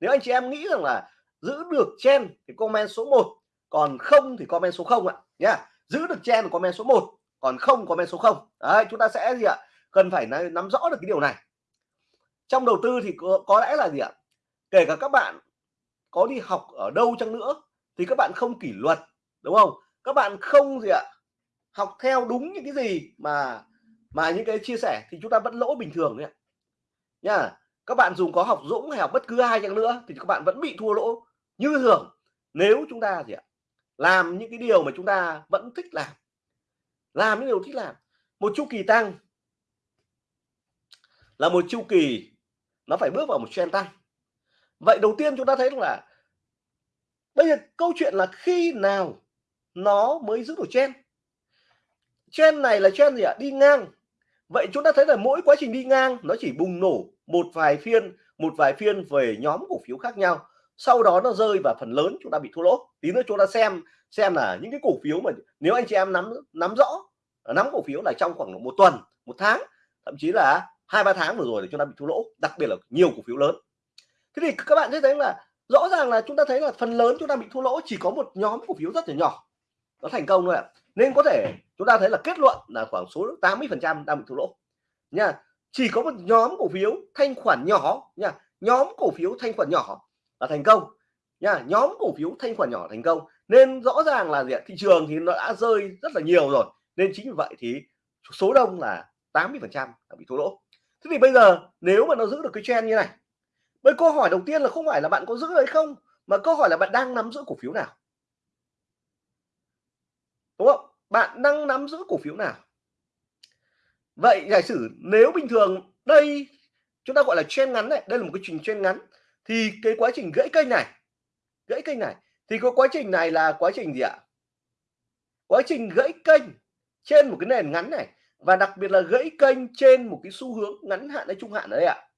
Nếu anh chị em nghĩ rằng là giữ được chen thì comment số 1 còn không thì comment số 0 ạ. Nhá giữ được chen comment số 1 còn không comment số 0 đấy chúng ta sẽ gì ạ? Cần phải nắm rõ được cái điều này. Trong đầu tư thì có, có lẽ là gì ạ? Kể cả các bạn có đi học ở đâu chăng nữa thì các bạn không kỷ luật, đúng không? Các bạn không gì ạ, học theo đúng những cái gì mà mà những cái chia sẻ thì chúng ta vẫn lỗ bình thường đấy nha các bạn dùng có học Dũng hay học bất cứ ai chăng nữa thì các bạn vẫn bị thua lỗ như thường nếu chúng ta gì ạ, làm những cái điều mà chúng ta vẫn thích làm. Làm những điều thích làm. Một chu kỳ tăng là một chu kỳ nó phải bước vào một trend tăng vậy đầu tiên chúng ta thấy là bây giờ câu chuyện là khi nào nó mới giữ được trend trend này là trend gì ạ? Đi ngang. Vậy chúng ta thấy là mỗi quá trình đi ngang nó chỉ bùng nổ một vài phiên, một vài phiên về nhóm cổ phiếu khác nhau. Sau đó nó rơi và phần lớn chúng ta bị thua lỗ. Tí nữa chúng ta xem xem là những cái cổ phiếu mà nếu anh chị em nắm nắm rõ, nắm cổ phiếu là trong khoảng một tuần, một tháng, thậm chí là hai ba tháng vừa rồi thì chúng ta bị thua lỗ. Đặc biệt là nhiều cổ phiếu lớn thế thì các bạn sẽ thấy là rõ ràng là chúng ta thấy là phần lớn chúng ta bị thua lỗ chỉ có một nhóm cổ phiếu rất là nhỏ. Nó thành công thôi ạ. Nên có thể chúng ta thấy là kết luận là khoảng số 80 phần trăm đang bị thua lỗ. Nha, chỉ có một nhóm cổ phiếu thanh khoản nhỏ, nha, nhóm cổ phiếu thanh khoản nhỏ là thành công. Nha, nhóm cổ phiếu thanh khoản nhỏ thành công. Nên rõ ràng là gì ạ? thị trường thì nó đã rơi rất là nhiều rồi. Nên chính vì vậy thì số đông là 80 phần trăm bị thua lỗ. Thế thì bây giờ nếu mà nó giữ được cái trend như này bây câu hỏi đầu tiên là không phải là bạn có giữ hay không, mà câu hỏi là bạn đang nắm giữ cổ phiếu nào? Đúng không? Bạn đang nắm giữ cổ phiếu nào? Vậy giả sử nếu bình thường đây, chúng ta gọi là trend ngắn này, đây là một cái trình trend ngắn, thì cái quá trình gãy kênh này, gãy kênh này, thì có quá trình này là quá trình gì ạ? Quá trình gãy kênh trên một cái nền ngắn này, và đặc biệt là gãy kênh trên một cái xu hướng ngắn hạn hay trung hạn đấy ạ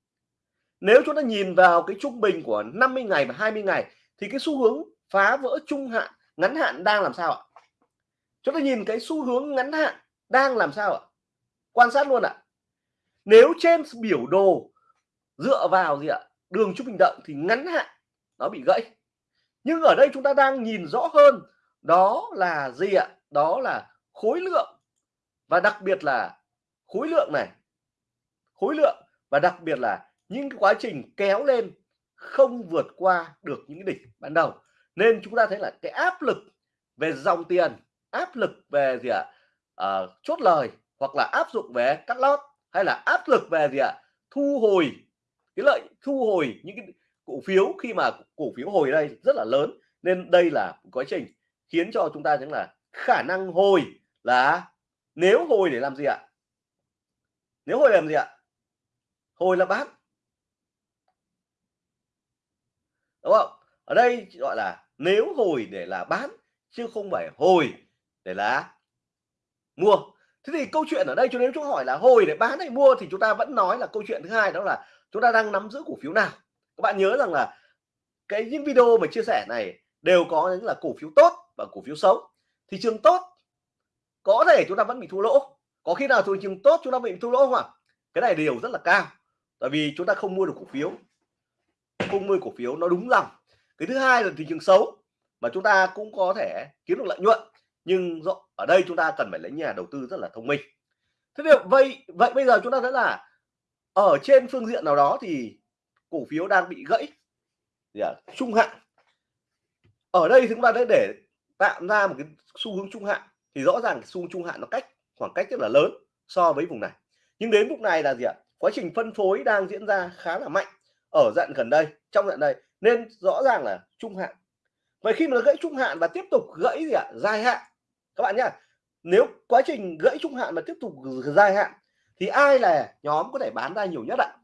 nếu chúng ta nhìn vào cái trung bình của 50 ngày và 20 ngày, thì cái xu hướng phá vỡ trung hạn, ngắn hạn đang làm sao ạ? Chúng ta nhìn cái xu hướng ngắn hạn đang làm sao ạ? Quan sát luôn ạ. Nếu trên biểu đồ dựa vào gì ạ? Đường trung bình động thì ngắn hạn nó bị gãy. Nhưng ở đây chúng ta đang nhìn rõ hơn, đó là gì ạ? Đó là khối lượng. Và đặc biệt là khối lượng này. Khối lượng và đặc biệt là những cái quá trình kéo lên không vượt qua được những cái đỉnh ban đầu. Nên chúng ta thấy là cái áp lực về dòng tiền áp lực về gì ạ? À, chốt lời hoặc là áp dụng về cắt lót hay là áp lực về gì ạ? Thu hồi cái lợi thu hồi những cái cổ phiếu khi mà cổ phiếu hồi đây rất là lớn. Nên đây là quá trình khiến cho chúng ta thấy là khả năng hồi là nếu hồi để làm gì ạ? Nếu hồi làm gì ạ? Hồi là bán. Đúng không? Ở đây gọi là nếu hồi để là bán, chứ không phải hồi để là mua. Thế thì câu chuyện ở đây, cho nên chúng hỏi là hồi để bán hay mua thì chúng ta vẫn nói là câu chuyện thứ hai đó là chúng ta đang nắm giữ cổ phiếu nào. Các bạn nhớ rằng là cái những video mà chia sẻ này đều có những là cổ phiếu tốt và cổ phiếu xấu. Thị trường tốt, có thể chúng ta vẫn bị thua lỗ. Có khi nào thị trường tốt chúng ta bị thua lỗ không ạ? Cái này đều rất là cao, tại vì chúng ta không mua được cổ phiếu không mua cổ phiếu nó đúng lòng cái thứ hai là thị trường xấu mà chúng ta cũng có thể kiếm được lợi nhuận nhưng ở đây chúng ta cần phải lấy nhà đầu tư rất là thông minh. Thế thì vậy vậy bây giờ chúng ta thấy là ở trên phương diện nào đó thì cổ phiếu đang bị gãy yeah, trung hạn. Ở đây chúng ta đã để tạo ra một cái xu hướng trung hạn thì rõ ràng xu hướng trung hạn nó cách khoảng cách rất là lớn so với vùng này. Nhưng đến lúc này là gì ạ quá trình phân phối đang diễn ra khá là mạnh ở dặn gần đây, trong dặn đây, nên rõ ràng là trung hạn. Vậy khi mà gãy trung hạn và tiếp tục gãy gì ạ? Dài hạn. Các bạn nhá, nếu quá trình gãy trung hạn mà tiếp tục dài hạn, thì ai là nhóm có thể bán ra nhiều nhất ạ?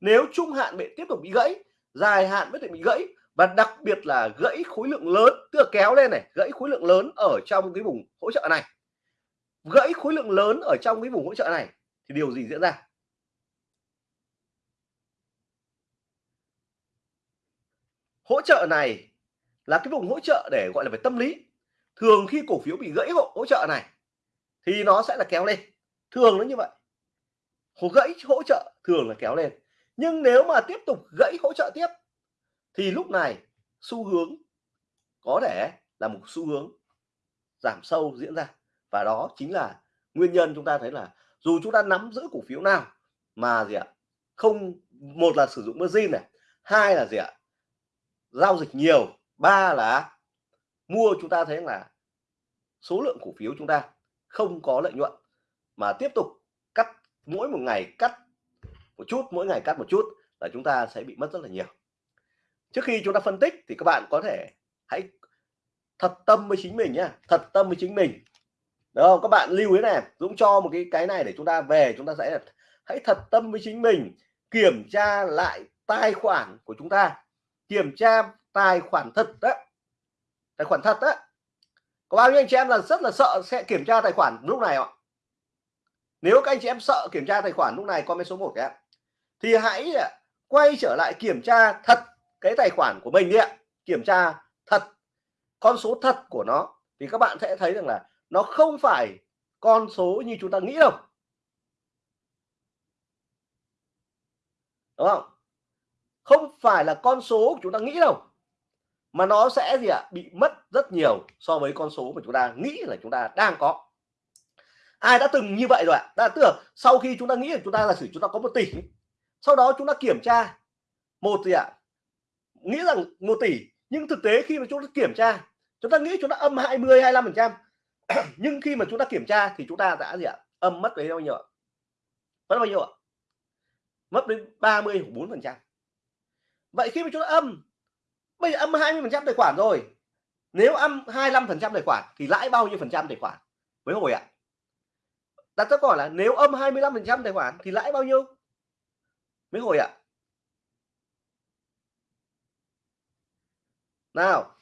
Nếu trung hạn bị tiếp tục bị gãy, dài hạn mới thể bị gãy, và đặc biệt là gãy khối lượng lớn, tức là kéo lên này, gãy khối lượng lớn ở trong cái vùng hỗ trợ này. Gãy khối lượng lớn ở trong cái vùng hỗ trợ này, thì điều gì diễn ra? Hỗ trợ này là cái vùng hỗ trợ để gọi là về tâm lý. Thường khi cổ phiếu bị gãy hỗ, hỗ trợ này thì nó sẽ là kéo lên. Thường nó như vậy. Hỗ gãy hỗ trợ thường là kéo lên. Nhưng nếu mà tiếp tục gãy hỗ trợ tiếp thì lúc này xu hướng có thể là một xu hướng giảm sâu diễn ra. Và đó chính là nguyên nhân chúng ta thấy là dù chúng ta nắm giữ cổ phiếu nào mà gì ạ không một là sử dụng margin này hai là gì ạ giao dịch nhiều. Ba là mua chúng ta thấy là số lượng cổ phiếu chúng ta không có lợi nhuận. Mà tiếp tục cắt, mỗi một ngày cắt một chút, mỗi ngày cắt một chút là chúng ta sẽ bị mất rất là nhiều. Trước khi chúng ta phân tích thì các bạn có thể hãy thật tâm với chính mình nhá, thật tâm với chính mình. Được không? Các bạn lưu ý này, Dũng cho một cái cái này để chúng ta về, chúng ta sẽ hãy thật tâm với chính mình, kiểm tra lại tài khoản của chúng ta kiểm tra tài khoản thật đó. Tài khoản thật đó. Có bao nhiêu anh chị em là rất là sợ sẽ kiểm tra tài khoản lúc này ạ? Nếu các anh chị em sợ kiểm tra tài khoản lúc này, comment số 1 cái thì hãy à, quay trở lại kiểm tra thật cái tài khoản của mình đi ạ. Kiểm tra thật, con số thật của nó. Thì các bạn sẽ thấy rằng là nó không phải con số như chúng ta nghĩ đâu. Đúng không? Không phải là con số chúng ta nghĩ đâu mà nó sẽ gì ạ bị mất rất nhiều so với con số mà chúng ta nghĩ là chúng ta đang có ai đã từng như vậy rồi ạ đã tưởng sau khi chúng ta nghĩ là chúng ta là sử chúng ta có một tỷ sau đó chúng ta kiểm tra một gì ạ nghĩ rằng một tỷ nhưng thực tế khi mà chúng ta kiểm tra chúng ta nghĩ chúng ta âm 20 25 phần trăm nhưng khi mà chúng ta kiểm tra thì chúng ta đã gì ạ âm mất đấy bao nhiêu ạ mất bao nhiêu ạ mất đến 30 4 phần trăm vậy khi mà chúng ta âm, bây giờ âm 20 phần trăm tài khoản rồi. Nếu âm 25 phần trăm tài khoản thì lãi bao nhiêu phần trăm tài khoản? Với hồi ạ? Đặt câu hỏi là nếu âm 25 phần trăm tài khoản thì lãi bao nhiêu? Mấy hồi ạ? Nào,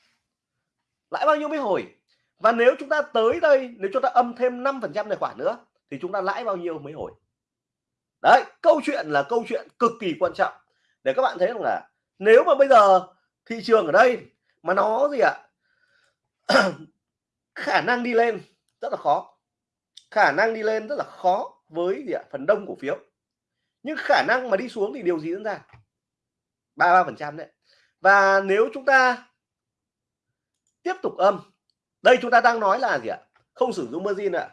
lãi bao nhiêu mấy hồi? Và nếu chúng ta tới đây, nếu chúng ta âm thêm 5 phần trăm tài khoản nữa thì chúng ta lãi bao nhiêu mấy hồi? Đấy, câu chuyện là câu chuyện cực kỳ quan trọng. Để các bạn thấy rằng là nếu mà bây giờ thị trường ở đây mà nó gì ạ? Khả năng đi lên rất là khó. Khả năng đi lên rất là khó với gì ạ? Phần đông cổ phiếu. Nhưng khả năng mà đi xuống thì điều gì diễn ra? Ba ba phần trăm đấy. Và nếu chúng ta tiếp tục âm, đây chúng ta đang nói là gì ạ? Không sử dụng margin ạ.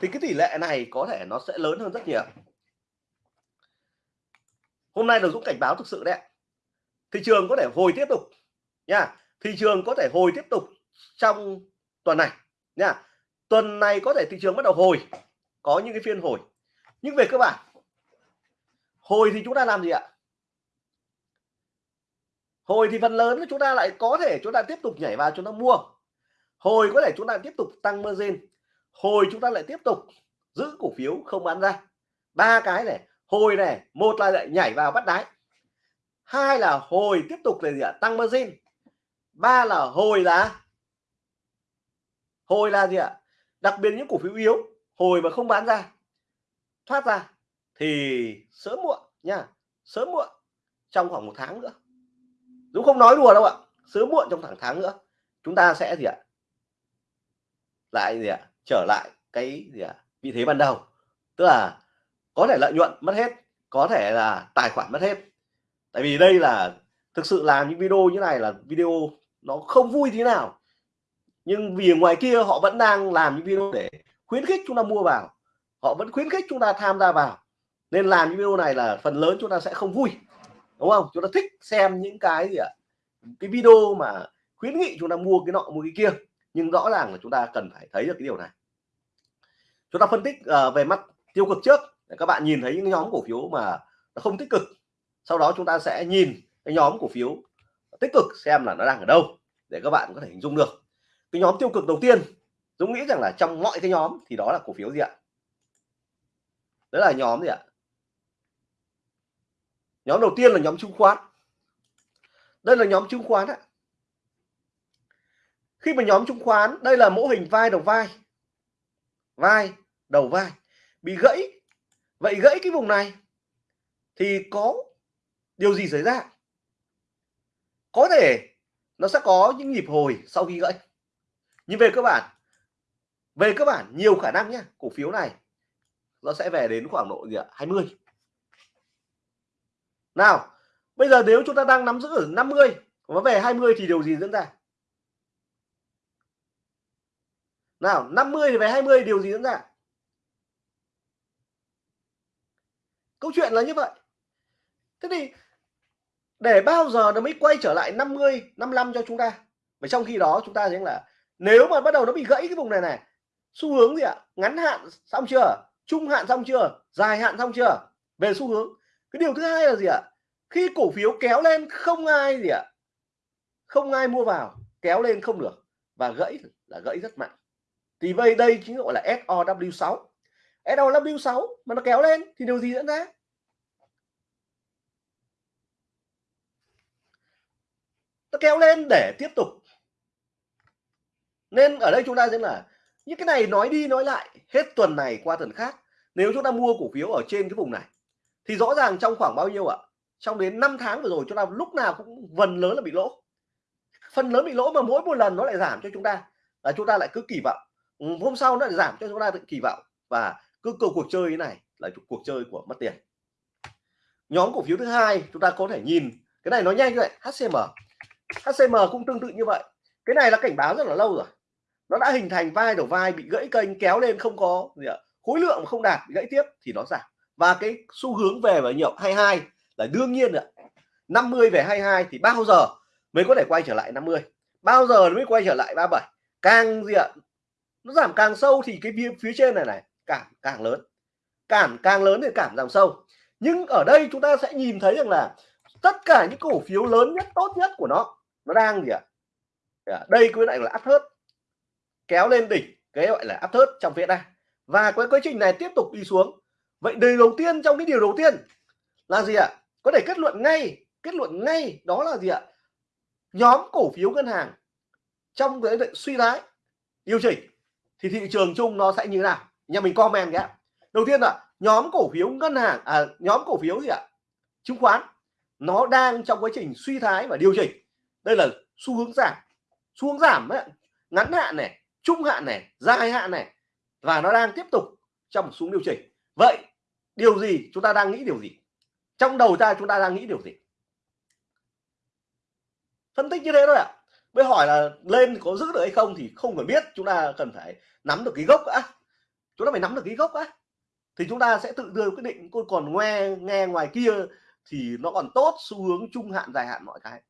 Thì cái tỷ lệ này có thể nó sẽ lớn hơn rất nhiều. Hôm nay là Dũng cảnh báo thực sự đấy thị trường có thể hồi tiếp tục, nha. Thị trường có thể hồi tiếp tục trong tuần này, nha. Tuần này có thể thị trường bắt đầu hồi, có những cái phiên hồi. Nhưng về cơ bản, hồi thì chúng ta làm gì ạ? Hồi thì phần lớn chúng ta lại có thể chúng ta tiếp tục nhảy vào chúng ta mua. Hồi có thể chúng ta tiếp tục tăng margin. Hồi chúng ta lại tiếp tục giữ cổ phiếu không bán ra. Ba cái này, hồi này, một là lại nhảy vào bắt đáy hai là hồi tiếp tục là gì ạ? Tăng margin. Ba là hồi là? Hồi là gì ạ? Đặc biệt những cổ phiếu yếu, hồi mà không bán ra, thoát ra thì sớm muộn nha, sớm muộn trong khoảng một tháng nữa. Dũng không nói đùa đâu ạ, sớm muộn trong khoảng tháng nữa, chúng ta sẽ gì ạ? Lại gì ạ? Trở lại cái gì ạ? Vị thế ban đầu. Tức là có thể lợi nhuận mất hết, có thể là tài khoản mất hết tại vì đây là thực sự làm những video như này là video nó không vui thế nào. Nhưng vì ngoài kia họ vẫn đang làm những video để khuyến khích chúng ta mua vào. Họ vẫn khuyến khích chúng ta tham gia vào. Nên làm những video này là phần lớn chúng ta sẽ không vui. Đúng không? Chúng ta thích xem những cái gì ạ? Cái video mà khuyến nghị chúng ta mua cái nọ mua cái kia. Nhưng rõ ràng là chúng ta cần phải thấy được cái điều này. Chúng ta phân tích uh, về mắt tiêu cực trước. Để các bạn nhìn thấy những nhóm cổ phiếu mà nó không tích cực sau đó chúng ta sẽ nhìn cái nhóm cổ phiếu tích cực xem là nó đang ở đâu để các bạn có thể hình dung được. Cái nhóm tiêu cực đầu tiên, Dũng nghĩ rằng là trong mọi cái nhóm thì đó là cổ phiếu gì ạ? Đó là nhóm gì ạ? Nhóm đầu tiên là nhóm chứng khoán. Đây là nhóm chứng khoán ạ khi mà nhóm chứng khoán, đây là mô hình vai đầu vai. Vai đầu vai. Bị gãy. Vậy gãy cái vùng này thì có điều gì xảy ra? Có thể nó sẽ có những nhịp hồi sau khi gãy. Nhưng về cơ bản, về cơ bản nhiều khả năng nhé cổ phiếu này nó sẽ về đến khoảng độ gì ạ? 20 nào, bây giờ nếu chúng ta đang nắm giữ ở 50 nó về 20 thì điều gì diễn ra? Nào 50 thì về 20 điều gì diễn ra? Câu chuyện là như vậy. Thế thì để bao giờ nó mới quay trở lại 50 55 cho chúng ta? Và trong khi đó chúng ta thấy là, nếu mà bắt đầu nó bị gãy cái vùng này này, xu hướng gì ạ? Ngắn hạn xong chưa? Trung hạn xong chưa? Dài hạn xong chưa? Về xu hướng. Cái điều thứ hai là gì ạ? Khi cổ phiếu kéo lên không ai gì ạ? Không ai mua vào, kéo lên không được và gãy là gãy rất mạnh. Thì vậy đây chính gọi là SOW6 SOW6 mà nó kéo lên thì điều gì diễn ra? Nó kéo lên để tiếp tục. Nên ở đây chúng ta sẽ là những cái này nói đi nói lại, hết tuần này qua tuần khác, nếu chúng ta mua cổ phiếu ở trên cái vùng này, thì rõ ràng trong khoảng bao nhiêu ạ? Trong đến 5 tháng vừa rồi, chúng ta lúc nào cũng phần lớn là bị lỗ. Phần lớn bị lỗ mà mỗi một lần nó lại giảm cho chúng ta, là chúng ta lại cứ kỳ vọng. Ừ, hôm sau nó lại giảm cho chúng ta tự kỳ vọng. Và cứ cầu cuộc chơi như này là cuộc chơi của mất tiền. Nhóm cổ phiếu thứ hai, chúng ta có thể nhìn. Cái này nó nhanh như vậy HCM HCM cũng tương tự như vậy. Cái này là cảnh báo rất là lâu rồi. Nó đã hình thành vai đầu vai bị gãy kênh kéo lên không có gì ạ. Khối lượng không đạt gãy tiếp thì nó giảm. Và cái xu hướng về và nhậu 22 là đương nhiên ạ. 50 về 22 thì bao giờ mới có thể quay trở lại 50 bao giờ mới quay trở lại 37 càng gì ạ? Nó giảm càng sâu thì cái phía, phía trên này này càng càng lớn. Càng càng lớn thì cảm giảm sâu. Nhưng ở đây chúng ta sẽ nhìn thấy rằng là tất cả những cổ phiếu lớn nhất tốt nhất của nó nó đang gì ạ? À? đây cái này là áp thớt kéo lên đỉnh cái gọi là áp thớt trong phía này. và cái quá trình này tiếp tục đi xuống. Vậy điều đầu tiên trong cái điều đầu tiên là gì ạ? Có thể kết luận ngay kết luận ngay đó là gì ạ? Nhóm cổ phiếu ngân hàng trong cái suy thoái điều chỉnh. Thì thị trường chung nó sẽ như thế nào? Nhà mình comment nhé. Đầu tiên là nhóm cổ phiếu ngân hàng à, nhóm cổ phiếu gì ạ? Chứng khoán. Nó đang trong quá trình suy thoái và điều chỉnh đây là xu hướng giảm. Xu hướng giảm ấy, ngắn hạn này trung hạn này dài hạn này và nó đang tiếp tục trong một xuống điều chỉnh. Vậy điều gì chúng ta đang nghĩ điều gì? Trong đầu ta chúng ta đang nghĩ điều gì? Phân tích như thế thôi ạ. À. mới hỏi là lên có giữ được hay không thì không phải biết. Chúng ta cần phải nắm được cái gốc đã. Chúng ta phải nắm được cái gốc đã. Thì chúng ta sẽ tự đưa quyết định. Còn nghe nghe ngoài kia thì nó còn tốt. Xu hướng trung hạn dài hạn mọi cái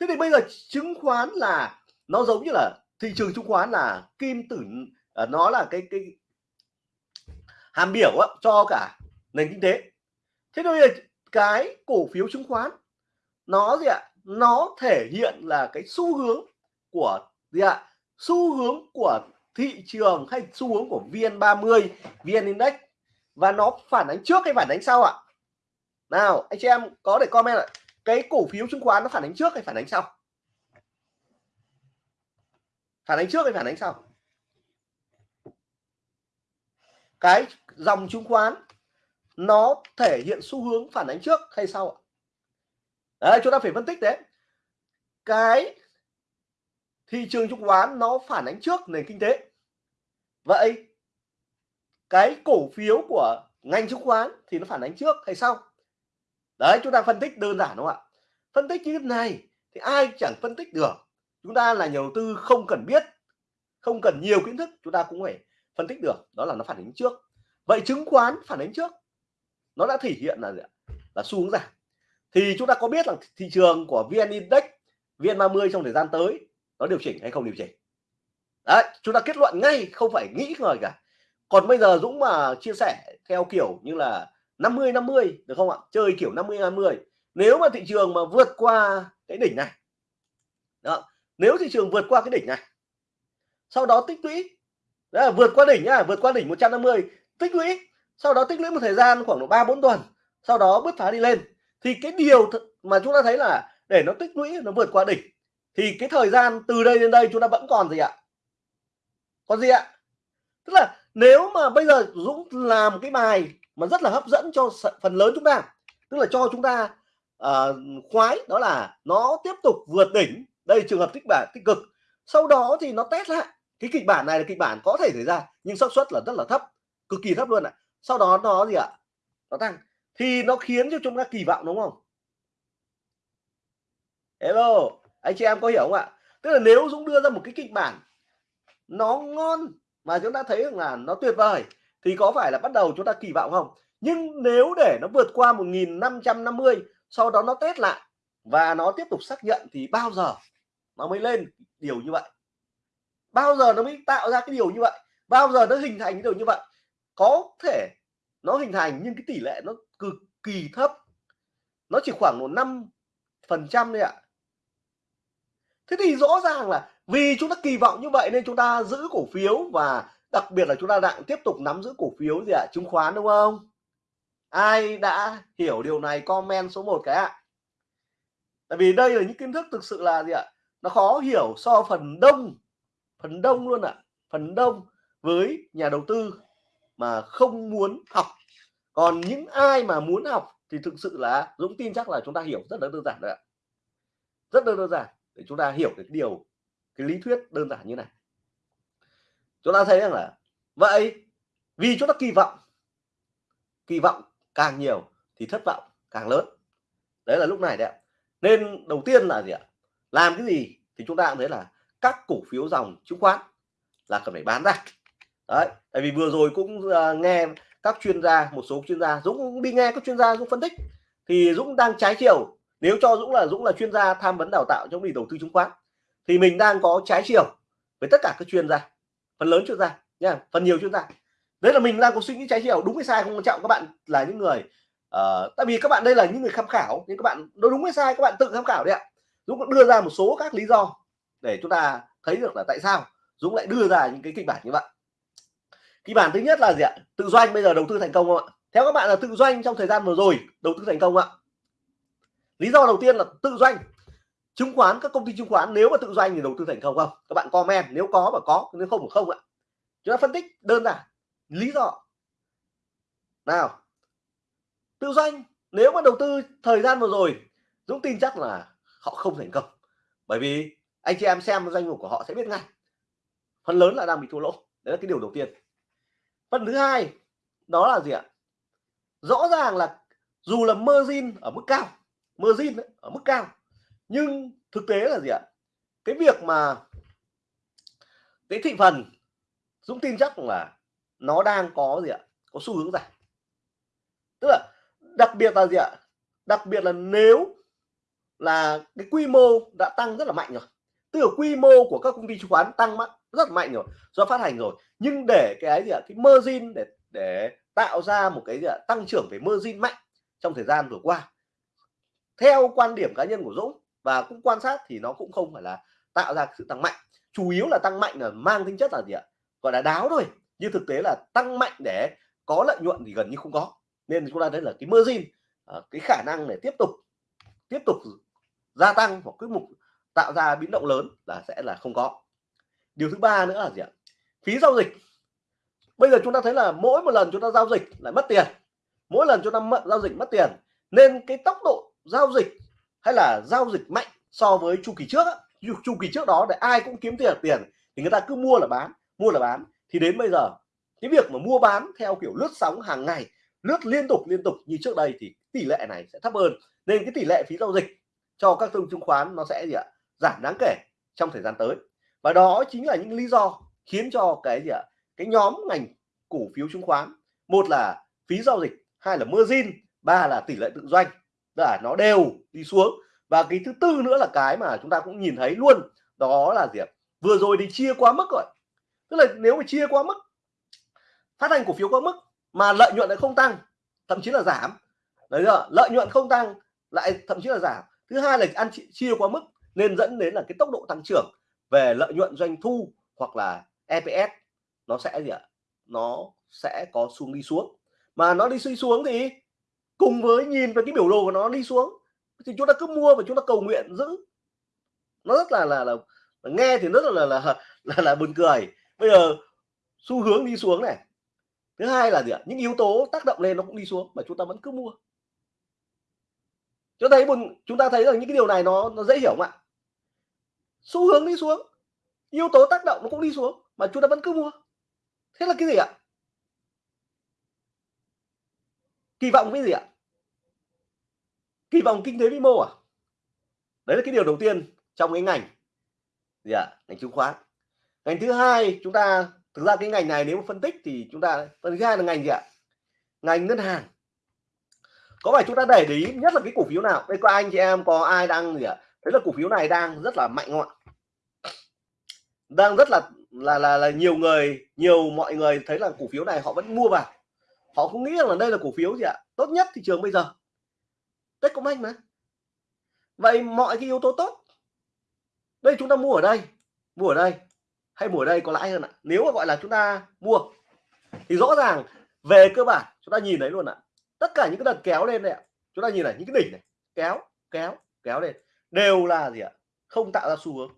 thế thì bây giờ chứng khoán là nó giống như là thị trường chứng khoán là kim tử à, nó là cái cái hàm biểu á, cho cả nền kinh tế. Thế bây giờ cái cổ phiếu chứng khoán nó gì ạ? Nó thể hiện là cái xu hướng của gì ạ? Xu hướng của thị trường hay xu hướng của VN30 VN Index. Và nó phản ánh trước hay phản ánh sau ạ? Nào anh chị em có để comment lại cái cổ phiếu chứng khoán nó phản ánh trước hay phản ánh sau? Phản ánh trước hay phản ánh sau? Cái dòng chứng khoán nó thể hiện xu hướng phản ánh trước hay sau đấy, chúng ta phải phân tích đấy. Cái thị trường chứng khoán nó phản ánh trước nền kinh tế. Vậy cái cổ phiếu của ngành chứng khoán thì nó phản ánh trước hay sau? Đấy, chúng ta phân tích đơn giản đúng không ạ. Phân tích như thế này thì ai chẳng phân tích được. Chúng ta là nhà đầu tư không cần biết, không cần nhiều kiến thức, chúng ta cũng phải phân tích được. Đó là nó phản ánh trước. Vậy chứng khoán phản ánh trước. Nó đã thể hiện là là xu hướng giảm. Thì chúng ta có biết là thị trường của vn index, vn 30 trong thời gian tới, nó điều chỉnh hay không điều chỉnh? Đấy, chúng ta kết luận ngay, không phải nghĩ ngợi cả. Còn bây giờ Dũng mà chia sẻ theo kiểu như là 50 50 được không ạ? Chơi kiểu 50 50 nếu mà thị trường mà vượt qua cái đỉnh này, đó, nếu thị trường vượt qua cái đỉnh này, sau đó tích lũy, đó là vượt qua đỉnh nhá, vượt qua đỉnh 150 tích lũy, sau đó tích lũy một thời gian khoảng độ ba bốn tuần, sau đó bứt phá đi lên, thì cái điều mà chúng ta thấy là để nó tích lũy, nó vượt qua đỉnh, thì cái thời gian từ đây đến đây chúng ta vẫn còn gì ạ? Còn gì ạ? Tức là nếu mà bây giờ Dũng làm cái bài mà rất là hấp dẫn cho phần lớn chúng ta. Tức là cho chúng ta uh, khoái đó là nó tiếp tục vượt đỉnh. Đây trường hợp tích bản tích cực. Sau đó thì nó test lại. Cái kịch bản này là kịch bản có thể xảy ra nhưng xác suất là rất là thấp cực kỳ thấp luôn ạ. Sau đó nó gì ạ? Nó tăng. Thì nó khiến cho chúng ta kỳ vọng đúng không? Hello anh chị em có hiểu không ạ? Tức là nếu Dũng đưa ra một cái kịch bản nó ngon mà chúng ta thấy rằng là nó tuyệt vời thì có phải là bắt đầu chúng ta kỳ vọng không? Nhưng nếu để nó vượt qua 1550 sau đó nó test lại và nó tiếp tục xác nhận thì bao giờ nó mới lên điều như vậy? Bao giờ nó mới tạo ra cái điều như vậy? Bao giờ nó hình thành cái điều như vậy? Có thể nó hình thành nhưng cái tỷ lệ nó cực kỳ thấp. Nó chỉ khoảng một năm phần trăm thôi ạ. Thế thì rõ ràng là vì chúng ta kỳ vọng như vậy nên chúng ta giữ cổ phiếu và đặc biệt là chúng ta đang tiếp tục nắm giữ cổ phiếu gì ạ? Chứng khoán đúng không? Ai đã hiểu điều này, comment số 1 cái ạ. Tại vì đây là những kiến thức thực sự là gì ạ? Nó khó hiểu so phần đông phần đông luôn ạ. Phần đông với nhà đầu tư mà không muốn học. Còn những ai mà muốn học thì thực sự là Dũng tin chắc là chúng ta hiểu rất là đơn giản đấy ạ. Rất đơn giản để chúng ta hiểu được điều, cái lý thuyết đơn giản như này chúng ta thấy rằng là vậy vì chúng ta kỳ vọng kỳ vọng càng nhiều thì thất vọng càng lớn. Đấy là lúc này đấy nên đầu tiên là gì ạ? Làm cái gì thì chúng ta cũng thấy là các cổ phiếu dòng chứng khoán là cần phải bán ra. Đấy tại vì vừa rồi cũng uh, nghe các chuyên gia một số chuyên gia Dũng cũng đi nghe các chuyên gia Dũng phân tích thì Dũng đang trái chiều. Nếu cho Dũng là Dũng là chuyên gia tham vấn đào tạo trong lĩnh đầu tư chứng khoán thì mình đang có trái chiều với tất cả các chuyên gia phần lớn chuyên gia nha phần nhiều chuyên gia đấy là mình đang có suy nghĩ trái chiều đúng hay sai không quan trọng các bạn là những người uh, tại vì các bạn đây là những người tham khảo nhưng các bạn nó đúng hay sai các bạn tự tham khảo đấy ạ. Dũng cũng đưa ra một số các lý do để chúng ta thấy được là tại sao Dũng lại đưa ra những cái kịch bản như vậy. Kịch bản thứ nhất là gì ạ? Tự doanh bây giờ đầu tư thành công không ạ? Theo các bạn là tự doanh trong thời gian vừa rồi đầu tư thành công ạ? Lý do đầu tiên là tự doanh chứng khoán, các công ty chứng khoán nếu mà tự doanh thì đầu tư thành công không? Các bạn comment nếu có mà có, nếu không thì không ạ. Chúng ta phân tích đơn giản, lý do. Nào, tự doanh nếu mà đầu tư thời gian vừa rồi, Dũng tin chắc là họ không thành công. Bởi vì anh chị em xem doanh nghiệp của họ sẽ biết ngay. Phần lớn là đang bị thua lỗ, đấy là cái điều đầu tiên. Phần thứ hai, đó là gì ạ? Rõ ràng là dù là margin ở mức cao, margin ở mức cao nhưng thực tế là gì ạ? Cái việc mà cái thị phần Dũng tin chắc là nó đang có gì ạ? Có xu hướng giảm. Tức là đặc biệt là gì ạ? Đặc biệt là nếu là cái quy mô đã tăng rất là mạnh rồi. Tức là quy mô của các công ty chứng khoán tăng rất mạnh rồi, do phát hành rồi. Nhưng để cái gì ạ? Cái margin để để tạo ra một cái gì ạ? Tăng trưởng về margin mạnh trong thời gian vừa qua. Theo quan điểm cá nhân của Dũng và cũng quan sát thì nó cũng không phải là tạo ra sự tăng mạnh. Chủ yếu là tăng mạnh là mang tính chất là gì ạ? Gọi là đáo thôi. Nhưng thực tế là tăng mạnh để có lợi nhuận thì gần như không có. Nên chúng ta thấy là cái margin à, cái khả năng để tiếp tục tiếp tục gia tăng hoặc cái mục tạo ra biến động lớn là sẽ là không có. Điều thứ ba nữa là gì ạ? Phí giao dịch. Bây giờ chúng ta thấy là mỗi một lần chúng ta giao dịch lại mất tiền. Mỗi lần chúng ta mất, giao dịch mất tiền. Nên cái tốc độ giao dịch hay là giao dịch mạnh so với chu kỳ trước chu, kỳ trước đó để ai cũng kiếm tiền tiền thì người ta cứ mua là bán mua là bán. Thì đến bây giờ cái việc mà mua bán theo kiểu lướt sóng hàng ngày lướt liên tục liên tục như trước đây thì tỷ lệ này sẽ thấp hơn. Nên cái tỷ lệ phí giao dịch cho các thương chứng khoán nó sẽ gì ạ? Giảm đáng kể trong thời gian tới. Và đó chính là những lý do khiến cho cái gì ạ? Cái nhóm ngành cổ phiếu chứng khoán một là phí giao dịch hai là margin ba là tỷ lệ tự doanh là nó đều đi xuống. Và cái thứ tư nữa là cái mà chúng ta cũng nhìn thấy luôn, đó là gì ạ? Vừa rồi thì chia quá mức rồi. Tức là nếu mà chia quá mức, phát hành cổ phiếu quá mức mà lợi nhuận lại không tăng, thậm chí là giảm. Đấy giờ lợi nhuận không tăng lại thậm chí là giảm. Thứ hai là ăn chia quá mức nên dẫn đến là cái tốc độ tăng trưởng về lợi nhuận doanh thu hoặc là EPS nó sẽ gì ạ? Nó sẽ có xuống, đi xuống. Mà nó đi suy xuống thì cùng với nhìn vào cái biểu đồ của nó đi xuống thì chúng ta cứ mua và chúng ta cầu nguyện giữ. Nó rất là là, là, là nghe thì rất là là là, là, là buồn cười. Bây giờ xu hướng đi xuống này. Thứ hai là gì ạ? Những yếu tố tác động lên nó cũng đi xuống mà chúng ta vẫn cứ mua. Cho thấy buồn chúng ta thấy rằng những cái điều này nó nó dễ hiểu không ạ? Xu hướng đi xuống yếu tố tác động nó cũng đi xuống mà chúng ta vẫn cứ mua. Thế là cái gì ạ? Kỳ vọng cái gì ạ? Kỳ vọng kinh tế vĩ mô à? Đấy là cái điều đầu tiên trong cái ngành gì ạ? Ngành chứng khoán. Ngành thứ hai chúng ta thực ra cái ngành này nếu mà phân tích thì chúng ta phần thứ hai là ngành gì ạ? Ngành ngân hàng. Có phải chúng ta để ý nhất là cái cổ phiếu nào? Đây có anh chị em có ai đang gì ạ? Thế là cổ phiếu này đang rất là mạnh không ạ? Đang rất là là là, là nhiều người nhiều mọi người thấy là cổ phiếu này họ vẫn mua vào họ không nghĩ rằng là đây là cổ phiếu gì ạ? Tốt nhất thị trường bây giờ. Techcombank mà. Vậy mọi cái yếu tố tốt, đây chúng ta mua ở đây, mua ở đây, hay mua ở đây có lãi hơn ạ? Nếu mà gọi là chúng ta mua, thì rõ ràng về cơ bản chúng ta nhìn thấy luôn ạ. Tất cả những cái đợt kéo lên này ạ. Chúng ta nhìn này, những cái đỉnh này, kéo kéo kéo lên, đều là gì ạ? Không tạo ra xu hướng.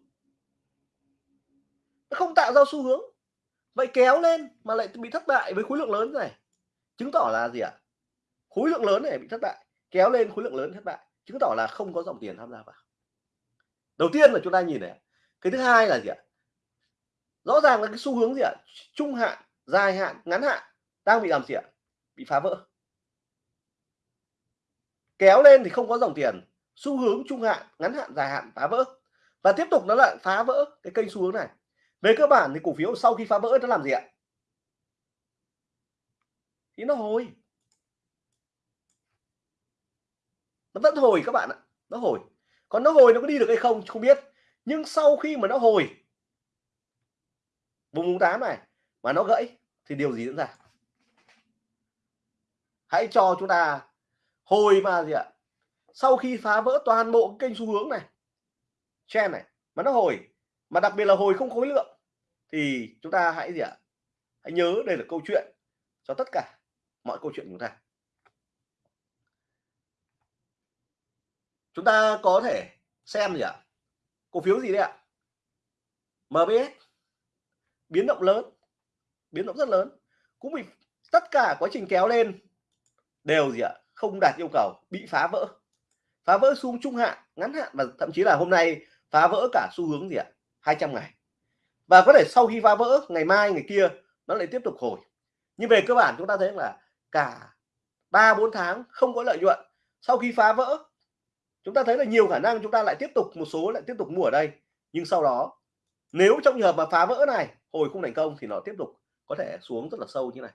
Không tạo ra xu hướng. Vậy kéo lên mà lại bị thất bại với khối lượng lớn này chứng tỏ là gì ạ? Khối lượng lớn này bị thất bại, kéo lên khối lượng lớn thất bại, chứng tỏ là không có dòng tiền tham gia vào. Đầu tiên là chúng ta nhìn này, cái thứ hai là gì ạ? Rõ ràng là cái xu hướng gì ạ? Trung hạn, dài hạn, ngắn hạn đang bị làm gì ạ? Bị phá vỡ. Kéo lên thì không có dòng tiền, xu hướng trung hạn, ngắn hạn, dài hạn phá vỡ. Và tiếp tục nó lại phá vỡ cái kênh xu hướng này. Về cơ bản thì cổ phiếu sau khi phá vỡ nó làm gì ạ? Thì nó hồi. Nó vẫn hồi các bạn ạ. Nó hồi. Còn nó hồi nó có đi được hay không không biết. Nhưng sau khi mà nó hồi, vùng 8 này, mà nó gãy, thì điều gì diễn ra? Hãy cho chúng ta hồi mà gì ạ? Sau khi phá vỡ toàn bộ kênh xu hướng này, trend này, mà nó hồi, mà đặc biệt là hồi không khối lượng, thì chúng ta hãy gì ạ? Hãy nhớ đây là câu chuyện cho tất cả mọi câu chuyện của chúng ta. Chúng ta có thể xem gì ạ? Cổ phiếu gì đấy ạ? MBS biến động lớn. Biến động rất lớn. Cũng bị tất cả quá trình kéo lên đều gì ạ? Không đạt yêu cầu, bị phá vỡ. Phá vỡ xuống trung hạn, ngắn hạn và thậm chí là hôm nay phá vỡ cả xu hướng gì ạ? 200 ngày. Và có thể sau khi phá vỡ, ngày mai, ngày kia, nó lại tiếp tục hồi. Nhưng về cơ bản chúng ta thấy là cả ba, bốn tháng không có lợi nhuận. Sau khi phá vỡ, chúng ta thấy là nhiều khả năng chúng ta lại tiếp tục, một số lại tiếp tục mua ở đây. Nhưng sau đó, nếu trong trường hợp mà phá vỡ này, hồi không thành công thì nó tiếp tục có thể xuống rất là sâu như này.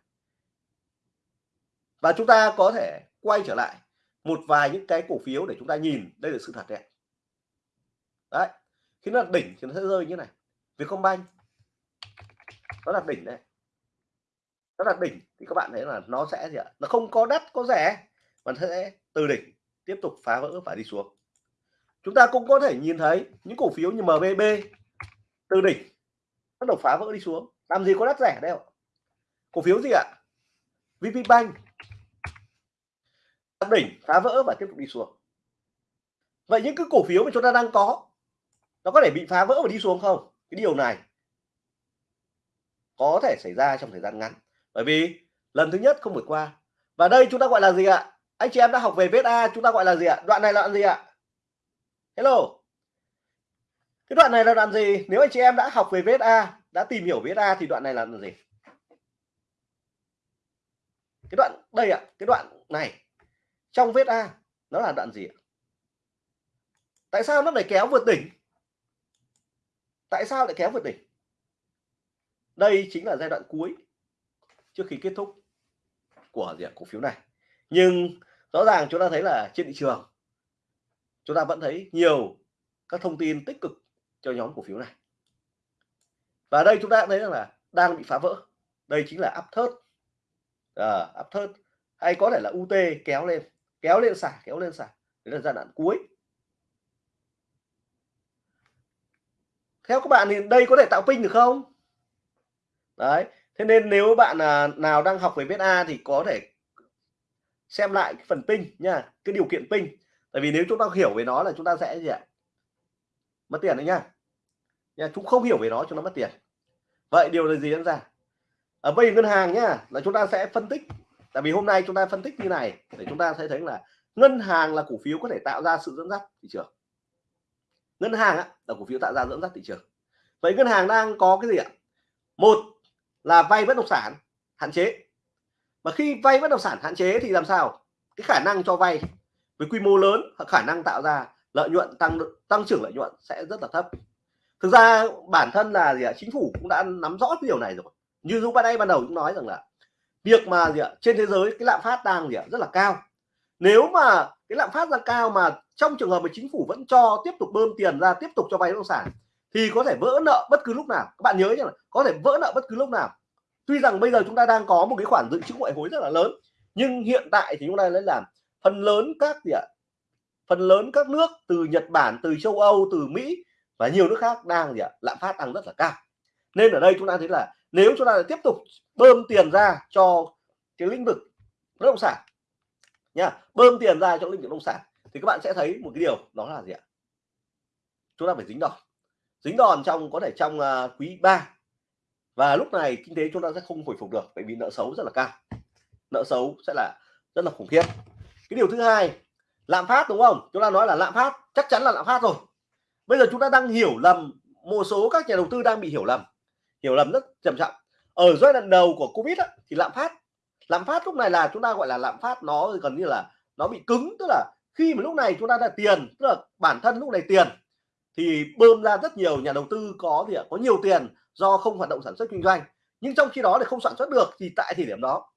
Và chúng ta có thể quay trở lại một vài những cái cổ phiếu để chúng ta nhìn, đây là sự thật đấy. Đấy, khi nó là đỉnh thì nó sẽ rơi như này. Vietcombank, nó là đỉnh đấy nó là đỉnh. Thì các bạn thấy là nó sẽ gì ạ? Nó không có đắt, có rẻ, mà sẽ từ đỉnh tiếp tục phá vỡ và đi xuống. Chúng ta cũng có thể nhìn thấy những cổ phiếu như MBB từ đỉnh bắt đầu phá vỡ đi xuống. Làm gì có đắt rẻ đâu cổ phiếu gì ạ? VP Bank. Đỉnh, phá vỡ và tiếp tục đi xuống. Vậy những cái cổ phiếu mà chúng ta đang có, nó có thể bị phá vỡ và đi xuống không? Cái điều này có thể xảy ra trong thời gian ngắn bởi vì lần thứ nhất không vượt qua. Và đây chúng ta gọi là gì ạ? Anh chị em đã học về vết a, chúng ta gọi là gì ạ? Đoạn này là đoạn gì ạ? Hello. Cái đoạn này là đoạn gì? Nếu anh chị em đã học về vết a, đã tìm hiểu vết a thì đoạn này là đoạn gì? Cái đoạn đây ạ, cái đoạn này. Trong vết a, nó là đoạn gì ạ? Tại sao nó lại kéo vượt đỉnh? Tại sao lại kéo vượt đỉnh? Đây chính là giai đoạn cuối trước khi kết thúc của gì cổ phiếu này. Nhưng rõ ràng chúng ta thấy là trên thị trường chúng ta vẫn thấy nhiều các thông tin tích cực cho nhóm cổ phiếu này. Và đây chúng ta thấy rằng là đang bị phá vỡ. Đây chính là áp thớt à, áp thớt hay có thể là UT kéo lên kéo lên xả kéo lên xả đấy là giai đoạn cuối. Theo các bạn thì đây có thể tạo pin được không? Đấy thế nên nếu bạn à, nào đang học về Beta thì có thể xem lại cái phần pin nha cái điều kiện pin. Tại vì nếu chúng ta hiểu về nó là chúng ta sẽ gì ạ? Mất tiền đấy nha. Nha chúng không hiểu về nó cho nó mất tiền. Vậy điều là gì diễn ra? Ở bây ngân hàng nhá là chúng ta sẽ phân tích. Tại vì hôm nay chúng ta phân tích như này để chúng ta sẽ thấy là ngân hàng là cổ phiếu có thể tạo ra sự dẫn dắt thị trường. Ngân hàng á, là cổ phiếu tạo ra dẫn dắt thị trường. Vậy ngân hàng đang có cái gì ạ? Một là vay bất động sản hạn chế. Mà khi vay bất động sản hạn chế thì làm sao? Cái khả năng cho vay với quy mô lớn khả năng tạo ra lợi nhuận, tăng tăng trưởng lợi nhuận sẽ rất là thấp. Thực ra bản thân là gì ạ? Chính phủ cũng đã nắm rõ cái điều này rồi. Như lúc ban đây ban đầu cũng nói rằng là việc mà gì ạ? Trên thế giới cái lạm phát đang gì ạ? Rất là cao. Nếu mà cái lạm phát ra cao mà trong trường hợp mà chính phủ vẫn cho tiếp tục bơm tiền ra, tiếp tục cho vay bất động sản thì có thể vỡ nợ bất cứ lúc nào. Các bạn nhớ nhé có thể vỡ nợ bất cứ lúc nào. Tuy rằng bây giờ chúng ta đang có một cái khoản dự trữ ngoại hối rất là lớn, nhưng hiện tại thì chúng ta lấy làm phần lớn các gì ạ? Phần lớn các nước từ Nhật Bản, từ châu Âu, từ Mỹ và nhiều nước khác đang gì ạ? Lạm phát đang rất là cao. Nên ở đây chúng ta thấy là nếu chúng ta tiếp tục bơm tiền ra cho cái lĩnh vực bất động sản nha bơm tiền ra cho lĩnh vực bất động sản, thì các bạn sẽ thấy một cái điều đó là gì ạ? Chúng ta phải dính đòn dính đòn trong có thể trong uh, quý 3 và lúc này kinh tế chúng ta sẽ không hồi phục được bởi vì nợ xấu rất là cao. Nợ xấu sẽ là rất là khủng khiếp. Cái điều thứ hai lạm phát đúng không? Chúng ta nói là lạm phát chắc chắn là lạm phát rồi. Bây giờ chúng ta đang hiểu lầm một số các nhà đầu tư đang bị hiểu lầm. Hiểu lầm rất trầm trọng. Ở giai đoạn đầu của covid á, thì lạm phát lạm phát lúc này là chúng ta gọi là lạm phát nó gần như là nó bị cứng. Tức là khi mà lúc này chúng ta là tiền tức là bản thân lúc này tiền thì bơm ra rất nhiều nhà đầu tư có gì ạ? Có nhiều tiền do không hoạt động sản xuất kinh doanh. Nhưng trong khi đó thì không sản xuất được thì tại thời điểm đó,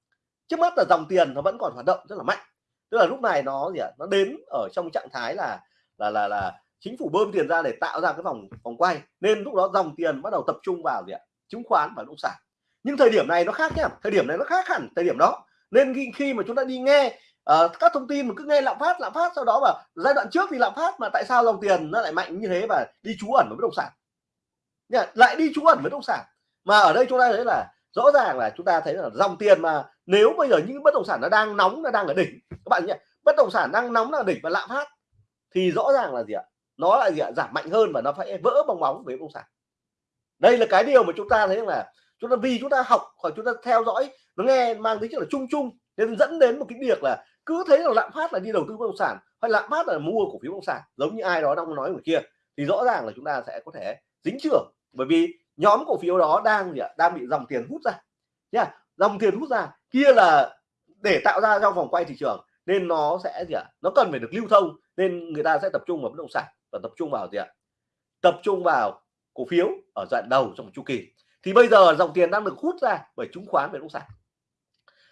trước mắt là dòng tiền nó vẫn còn hoạt động rất là mạnh. Tức là lúc này nó gì ạ? Nó đến ở trong trạng thái là là là là chính phủ bơm tiền ra để tạo ra cái vòng vòng quay. Nên lúc đó dòng tiền bắt đầu tập trung vào gì ạ? Chứng khoán và bất động sản. Nhưng thời điểm này nó khác nhá. Thời điểm này nó khác hẳn thời điểm đó. Nên khi mà chúng ta đi nghe uh, các thông tin mà cứ nghe lạm phát lạm phát sau đó mà giai đoạn trước thì lạm phát mà tại sao dòng tiền nó lại mạnh như thế và đi trú ẩn với bất động sản? Nha, lại đi trú ẩn với bất động sản. Mà ở đây chúng ta thấy là rõ ràng là chúng ta thấy là dòng tiền mà nếu bây giờ những bất động sản nó đang nóng nó đang ở đỉnh các bạn nhé bất động sản đang nóng là đỉnh và lạm phát thì rõ ràng là gì ạ? Nó là gì ạ? Giảm mạnh hơn và nó phải vỡ bong bóng với bất động sản. Đây là cái điều mà chúng ta thấy là chúng ta vì chúng ta học hoặc chúng ta theo dõi nó nghe mang tính chất là chung chung nên dẫn đến một cái việc là cứ thấy là lạm phát là đi đầu tư bất động sản hay lạm phát là mua cổ phiếu bất động sản, giống như ai đó đang nói ở kia, thì rõ ràng là chúng ta sẽ có thể dính trưởng. Bởi vì nhóm cổ phiếu đó đang gì ạ? Đang bị dòng tiền hút ra. Nha dòng tiền hút ra, kia là để tạo ra trong vòng quay thị trường, nên nó sẽ gì ạ? Nó cần phải được lưu thông, nên người ta sẽ tập trung vào bất động sản và tập trung vào gì ạ? Tập trung vào cổ phiếu ở đoạn đầu trong chu kỳ. Thì bây giờ dòng tiền đang được hút ra bởi chứng khoán về bất động sản.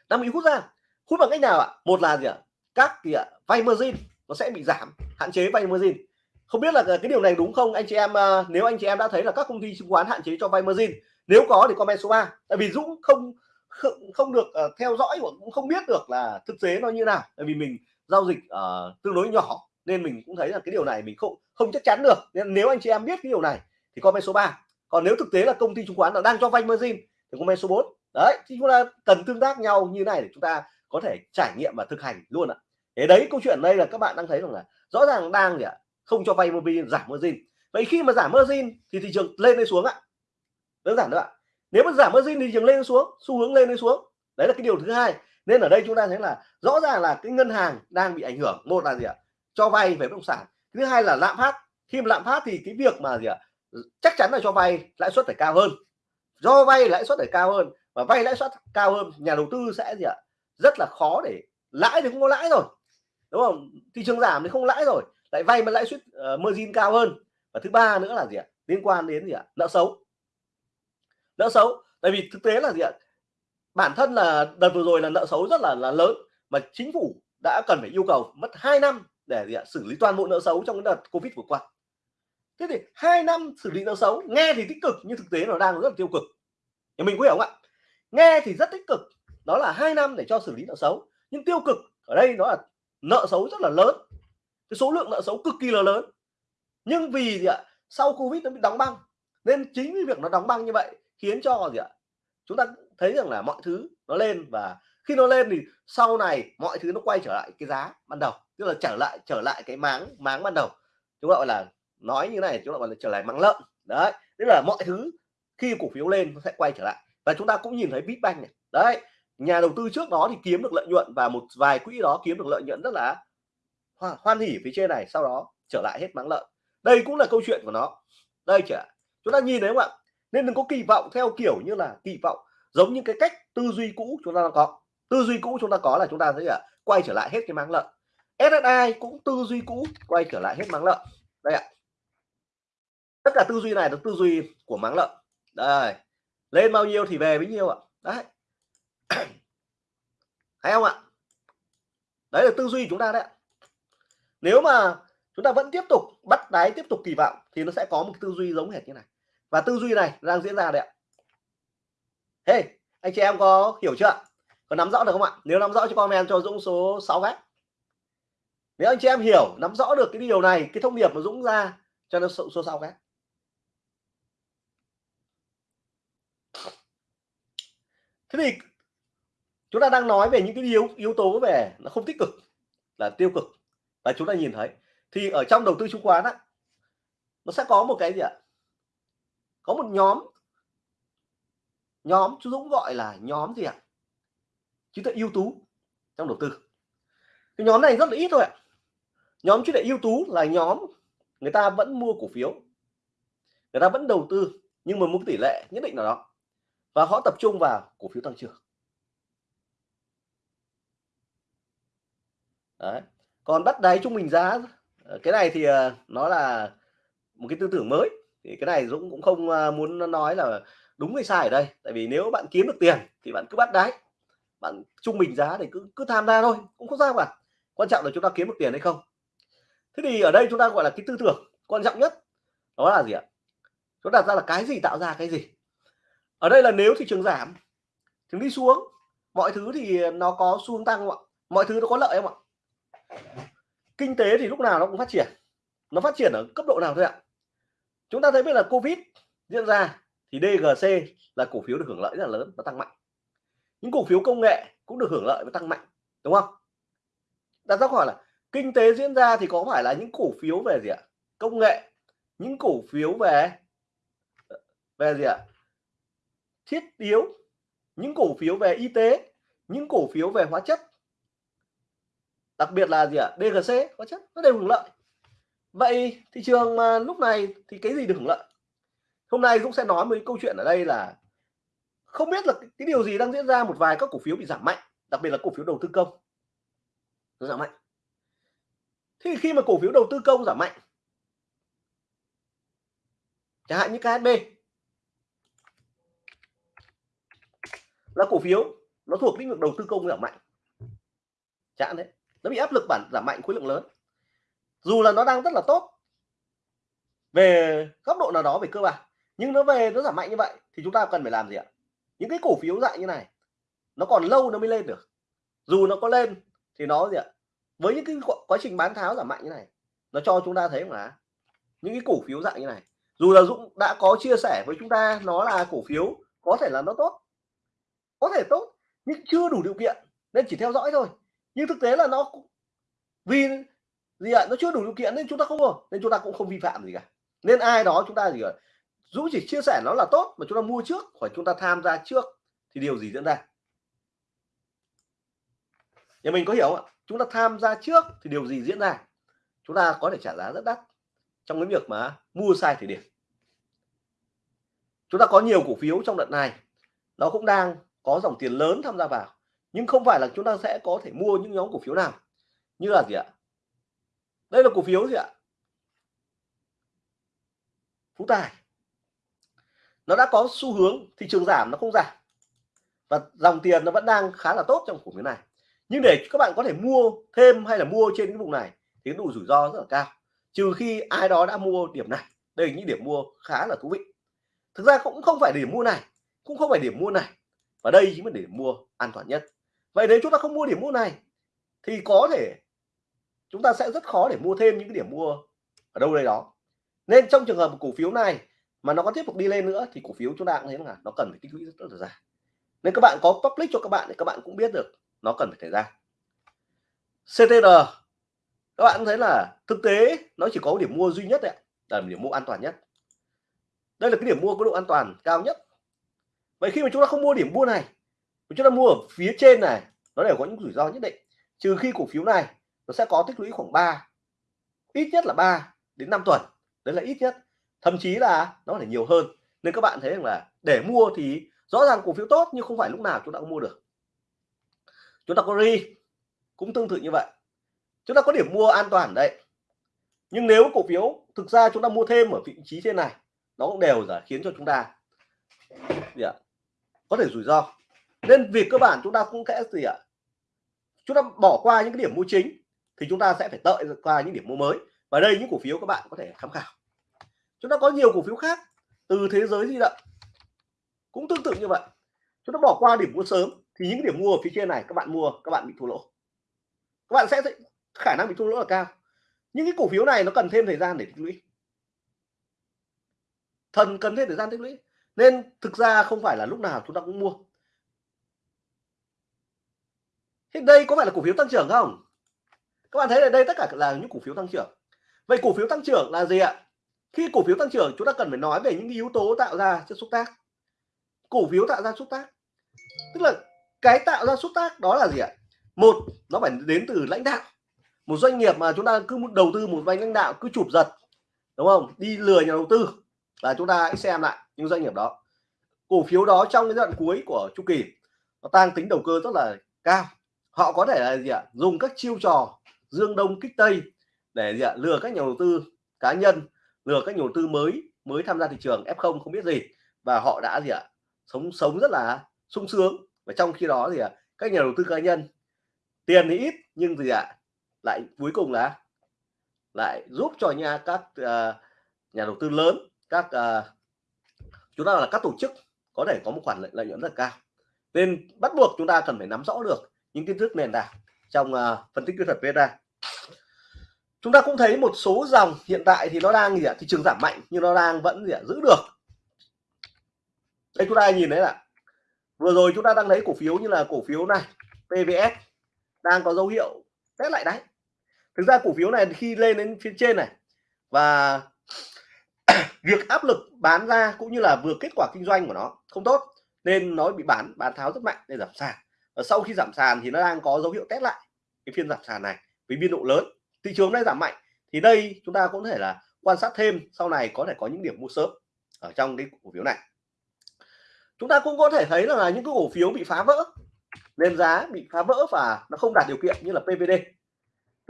Đang bị hút ra hút bằng cách nào ạ? Một là gì ạ? Các gì ạ? Vay margin nó sẽ bị giảm hạn chế vay margin không biết là cái điều này đúng không? Anh chị em ờ, nếu anh chị em đã thấy là các công ty chứng khoán hạn chế cho vay margin nếu có thì comment số 3 tại vì Dũng không không, không được uh, theo dõi và cũng không biết được là thực tế nó như nào. Tại vì mình giao dịch uh, tương đối nhỏ nên mình cũng thấy là cái điều này mình không không chắc chắn được. Nên nếu anh chị em biết cái điều này thì comment số 3 còn nếu thực tế là công ty chứng khoán là đang cho vay margin thì comment số 4 đấy thì chúng ta cần tương tác nhau như này để chúng ta có thể trải nghiệm và thực hành luôn ạ. Thế đấy, câu chuyện đây là các bạn đang thấy rằng là rõ ràng đang gì ạ, không cho vay margin giảm margin vậy khi mà giảm margin thì thị trường lên hay xuống ạ? Đơn giản thôi ạ. Nếu mà giảm margin thì thị trường lên xuống? Xu hướng lên hay xuống? Đấy là cái điều thứ hai. Nên ở đây chúng ta thấy là rõ ràng là cái ngân hàng đang bị ảnh hưởng. Một là gì ạ? Cho vay về bất động sản. Thứ hai là lạm phát. Khi mà lạm phát thì cái việc mà gì ạ? Chắc chắn là cho vay lãi suất phải cao hơn. Do vay lãi suất phải cao hơn và vay lãi suất cao hơn, nhà đầu tư sẽ gì ạ? Rất là khó để lãi thì không có lãi rồi đúng không? Thị trường giảm thì không lãi rồi lại vay mà lãi suất uh, margin cao hơn. Và thứ ba nữa là gì ạ? Liên quan đến gì ạ? Nợ xấu. Nợ xấu tại vì thực tế là gì ạ? Bản thân là đợt vừa rồi là nợ xấu rất là là lớn mà chính phủ đã cần phải yêu cầu mất 2 năm để gì ạ? Xử lý toàn bộ nợ xấu trong cái đợt covid vừa qua. Thế thì hai năm xử lý nợ xấu nghe thì tích cực nhưng thực tế nó đang rất là tiêu cực. Thì mình có hiểu không ạ? Nghe thì rất tích cực đó là hai năm để cho xử lý nợ xấu. Nhưng tiêu cực ở đây nó là nợ xấu rất là lớn. Cái số lượng nợ xấu cực kỳ là lớn. Nhưng vì gì ạ? Sau covid nó bị đóng băng. Nên chính vì việc nó đóng băng như vậy khiến cho gì ạ? Chúng ta thấy rằng là mọi thứ nó lên và khi nó lên thì sau này mọi thứ nó quay trở lại cái giá ban đầu. Tức là trở lại trở lại cái máng máng ban đầu. Chúng gọi là nói như này, chúng ta gọi là trở lại máng lợn. Đấy, tức là mọi thứ khi cổ phiếu lên nó sẽ quay trở lại. Và chúng ta cũng nhìn thấy Bitbank này. Đấy nhà đầu tư trước đó thì kiếm được lợi nhuận và một vài quỹ đó kiếm được lợi nhuận rất là hoan hỉ phía trên này, sau đó trở lại hết mắng lợn. Đây cũng là câu chuyện của nó. Đây chả chúng ta nhìn thấy không ạ? Nên đừng có kỳ vọng theo kiểu như là kỳ vọng giống như cái cách tư duy cũ chúng ta có. Tư duy cũ chúng ta có là chúng ta thấy là quay trở lại hết cái máng lợn. SSI cũng tư duy cũ, quay trở lại hết máng lợn. Đây ạ. Tất cả tư duy này là tư duy của máng lợn. Đây. Lên bao nhiêu thì về bấy nhiêu ạ. Đấy thấy không ạ? Đấy là tư duy chúng ta đấy nếu mà chúng ta vẫn tiếp tục bắt đáy tiếp tục kỳ vọng thì nó sẽ có một tư duy giống hệt như này. Và tư duy này đang diễn ra đấy ạ. Hey anh chị em có hiểu chưa có nắm rõ được không ạ? Nếu nắm rõ cho comment cho Dũng số 6 gác. Nếu anh chị em hiểu nắm rõ được cái điều này cái thông điệp mà Dũng ra cho nó số, số 6 gác. Thế thì chúng ta đang nói về những cái yếu yếu tố về nó không tích cực, là tiêu cực. Và chúng ta nhìn thấy, thì ở trong đầu tư chứng khoán á, nó sẽ có một cái gì ạ? Có một nhóm nhóm chú Dũng gọi là nhóm gì ạ? Trí tuệ ưu tú trong đầu tư. Cái nhóm này rất là ít thôi ạ. Nhóm trí tuệ ưu tú là nhóm người ta vẫn mua cổ phiếu, người ta vẫn đầu tư, nhưng mà một tỷ lệ nhất định nào đó. Và họ tập trung vào cổ phiếu tăng trưởng. Đấy. Còn bắt đáy trung bình giá ờ, cái này thì ờ, nó là một cái tư tưởng mới. Thì cái này Dũng cũng không ờ, muốn nói là đúng hay sai ở đây. Tại vì nếu bạn kiếm được tiền thì bạn cứ bắt đáy. Bạn trung bình giá thì cứ cứ tham gia thôi, cũng không sao cả. Quan trọng là chúng ta kiếm được tiền hay không. Thế thì ở đây chúng ta gọi là cái tư tưởng quan trọng nhất, đó là gì ạ? Chúng đặt ra là cái gì tạo ra cái gì. Ở đây là nếu thị trường giảm, thì đi xuống, mọi thứ thì nó có xu hướng tăng không ạ? Mọi thứ nó có lợi không ạ? Kinh tế thì lúc nào nó cũng phát triển. Nó phát triển ở cấp độ nào thôi ạ? Chúng ta thấy biết là covid diễn ra thì DGC là cổ phiếu được hưởng lợi rất là lớn và tăng mạnh. Những cổ phiếu công nghệ cũng được hưởng lợi và tăng mạnh, đúng không? Đặt ra hỏi là kinh tế diễn ra thì có phải là những cổ phiếu về gì ạ? Công nghệ, những cổ phiếu về về gì ạ? Thiết yếu, những cổ phiếu về y tế, những cổ phiếu về hóa chất đặc biệt là gì ạ? DGC có chất, nó đều hưởng lợi. Vậy thị trường mà lúc này thì cái gì được hưởng lợi? Hôm nay Dũng sẽ nói một câu chuyện ở đây là không biết là cái điều gì đang diễn ra, một vài các cổ phiếu bị giảm mạnh, đặc biệt là cổ phiếu đầu tư công. Nó giảm mạnh. Thì khi mà cổ phiếu đầu tư công giảm mạnh, chẳng hạn như KSB là cổ phiếu nó thuộc lĩnh vực đầu tư công giảm mạnh. Chẳng đấy nó bị áp lực bản, giảm mạnh khối lượng lớn. Dù là nó đang rất là tốt, về góc độ nào đó, về cơ bản, nhưng nó về, nó giảm mạnh như vậy thì chúng ta cần phải làm gì ạ? Những cái cổ phiếu dạng như này, nó còn lâu nó mới lên được. Dù nó có lên thì nó gì ạ? Với những cái quá trình bán tháo giảm mạnh như này, nó cho chúng ta thấy là những cái cổ phiếu dạng như này, dù là Dũng đã có chia sẻ với chúng ta nó là cổ phiếu, có thể là nó tốt, có thể tốt, nhưng chưa đủ điều kiện, nên chỉ theo dõi thôi nhưng thực tế là nó vì gì ạ? Nó chưa đủ điều kiện nên chúng ta không mua nên chúng ta cũng không vi phạm gì cả. Nên ai đó chúng ta gì cả Dũng chỉ chia sẻ nó là tốt mà chúng ta mua trước hoặc chúng ta tham gia trước thì điều gì diễn ra? Nhà mình có hiểu không ạ? Chúng ta tham gia trước thì điều gì diễn ra? Chúng ta có thể trả giá rất đắt trong cái việc mà mua sai thời điểm. Chúng ta có nhiều cổ phiếu trong đợt này. Nó cũng đang có dòng tiền lớn tham gia vào nhưng không phải là chúng ta sẽ có thể mua những nhóm cổ phiếu nào. Như là gì ạ? Đây là cổ phiếu gì ạ? Phú tài. Nó đã có xu hướng thị trường giảm, nó không giảm. Và dòng tiền nó vẫn đang khá là tốt trong cổ phiếu này. Nhưng để các bạn có thể mua thêm hay là mua trên cái vùng này thì cái độ rủi ro rất là cao. Trừ khi ai đó đã mua điểm này. Đây là những điểm mua khá là thú vị. Thực ra cũng không phải điểm mua này, cũng không phải điểm mua này. Và đây chính là điểm mua an toàn nhất vậy nếu chúng ta không mua điểm mua này thì có thể chúng ta sẽ rất khó để mua thêm những cái điểm mua ở đâu đây đó. Nên trong trường hợp cổ phiếu này mà nó có tiếp tục đi lên nữa thì cổ phiếu chúng ta cũng thấy là nó cần phải tích lũy rất, rất là dài. Nên các bạn có public cho các bạn thì các bạn cũng biết được nó cần phải thời gian. CTR các bạn thấy là thực tế nó chỉ có điểm mua duy nhất đấy là điểm mua an toàn nhất. Đây là cái điểm mua có độ an toàn cao nhất. Vậy khi mà chúng ta không mua điểm mua này chúng ta mua ở phía trên này, nó đều có những rủi ro nhất định. Trừ khi cổ phiếu này nó sẽ có tích lũy khoảng 3 ít nhất là 3 đến 5 tuần. Đấy là ít nhất. Thậm chí là nó phải nhiều hơn. Nên các bạn thấy rằng là để mua thì rõ ràng cổ phiếu tốt nhưng không phải lúc nào chúng ta cũng mua được. Chúng ta có ri cũng tương tự như vậy. Chúng ta có điểm mua an toàn đấy. Nhưng nếu cổ phiếu thực ra chúng ta mua thêm ở vị trí trên này, nó cũng đều là khiến cho chúng ta gì ạ có thể rủi ro nên việc cơ bản chúng ta cũng sẽ gì ạ? Chúng ta bỏ qua những cái điểm mua chính thì chúng ta sẽ phải đợi qua những điểm mua mới. Và đây những cổ phiếu các bạn có thể tham khảo. Chúng ta có nhiều cổ phiếu khác từ thế giới di động. Cũng tương tự như vậy. Chúng ta bỏ qua điểm mua sớm thì những điểm mua ở phía trên này các bạn mua, các bạn bị thua lỗ. Các bạn sẽ khả năng bị thua lỗ là cao. Những cái cổ phiếu này nó cần thêm thời gian để tích lũy. Thần cần thêm thời gian tích lũy. Nên thực ra không phải là lúc nào chúng ta cũng mua thế đây có phải là cổ phiếu tăng trưởng không? Các bạn thấy ở đây tất cả là những cổ phiếu tăng trưởng. Vậy cổ phiếu tăng trưởng là gì ạ? Khi cổ phiếu tăng trưởng, chúng ta cần phải nói về những yếu tố tạo ra chất xúc tác. Cổ phiếu tạo ra xúc tác. Tức là cái tạo ra xúc tác đó là gì ạ? Một, nó phải đến từ lãnh đạo. Một doanh nghiệp mà chúng ta cứ đầu tư một vài lãnh đạo, cứ chụp giật, đúng không? Đi lừa nhà đầu tư. Là chúng ta hãy xem lại những doanh nghiệp đó. Cổ phiếu đó trong cái đoạn cuối của chu kỳ, nó tăng tính đầu cơ rất là cao họ có thể là gì ạ? Dùng các chiêu trò dương đông kích tây để gì ạ? Lừa các nhà đầu tư cá nhân lừa các nhà đầu tư mới mới tham gia thị trường f0 không biết gì. Và họ đã gì ạ? Sống sống rất là sung sướng. Và trong khi đó thì ạ các nhà đầu tư cá nhân tiền thì ít nhưng gì ạ? Lại cuối cùng là lại giúp cho nhà các uh, nhà đầu tư lớn các uh, chúng ta là các tổ chức có thể có một khoản lợi, lợi nhuận rất cao. Nên bắt buộc chúng ta cần phải nắm rõ được những kiến thức nền tảng trong uh, phân tích kỹ thuật VSA chúng ta cũng thấy một số dòng hiện tại thì nó đang gì ạ? Thị trường giảm mạnh nhưng nó đang vẫn gì ạ? Giữ được. Đây chúng ta nhìn thấy là vừa rồi chúng ta đang thấy cổ phiếu như là cổ phiếu này PVS đang có dấu hiệu test lại đấy thực ra cổ phiếu này khi lên đến phía trên này và việc áp lực bán ra cũng như là vừa kết quả kinh doanh của nó không tốt nên nó bị bán bán tháo rất mạnh để giảm sàn. Ờ, sau khi giảm sàn thì nó đang có dấu hiệu test lại cái phiên giảm sàn này với biên độ lớn. Thị trường đang giảm mạnh thì đây chúng ta cũng có thể là quan sát thêm, sau này có thể có những điểm mua sớm ở trong cái cổ phiếu này. Chúng ta cũng có thể thấy là những cái cổ phiếu bị phá vỡ nên giá bị phá vỡ và nó không đạt điều kiện như là PVD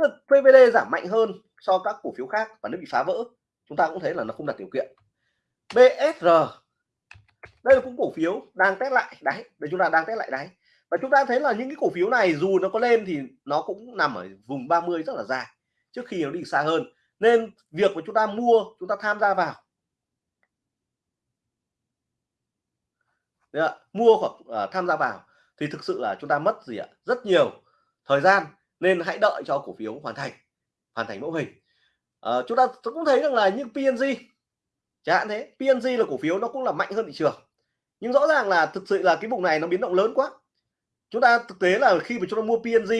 PVD giảm mạnh hơn so các cổ phiếu khác và nó bị phá vỡ, chúng ta cũng thấy là nó không đạt điều kiện. BSR đây là cũng cổ phiếu đang test lại đáy để chúng ta đang test lại đáy và chúng ta thấy là những cái cổ phiếu này dù nó có lên thì nó cũng nằm ở vùng 30 rất là dài trước khi nó đi xa hơn. Nên việc mà chúng ta mua chúng ta tham gia vào. Đấy mua hoặc uh, tham gia vào thì thực sự là chúng ta mất gì ạ? Rất nhiều thời gian nên hãy đợi cho cổ phiếu hoàn thành hoàn thành mẫu hình. Uh, chúng ta cũng thấy rằng là những PNG chẳng hạn thế PNG là cổ phiếu nó cũng là mạnh hơn thị trường. Nhưng rõ ràng là thực sự là cái vùng này nó biến động lớn quá chúng ta thực tế là khi mà chúng ta mua PNG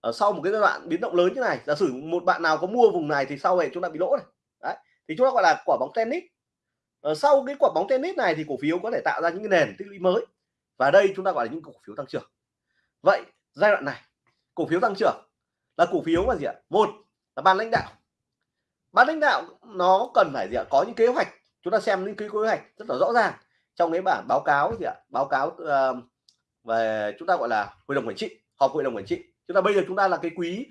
ở sau một cái giai đoạn biến động lớn như này giả sử một bạn nào có mua vùng này thì sau này chúng ta bị lỗ này. Đấy thì chúng ta gọi là quả bóng tennis. Ở sau cái quả bóng tennis này thì cổ phiếu có thể tạo ra những cái nền tích lũy mới và đây chúng ta gọi là những cổ phiếu tăng trưởng. Vậy giai đoạn này cổ phiếu tăng trưởng là cổ phiếu mà gì ạ? Một là ban lãnh đạo. Ban lãnh đạo nó cần phải gì ạ? Có những kế hoạch. Chúng ta xem những cái kế hoạch rất là rõ ràng trong cái bản báo cáo gì ạ? Báo cáo uh, về chúng ta gọi là hội đồng quản trị, họp hội đồng quản trị. Chúng ta bây giờ chúng ta là cái quý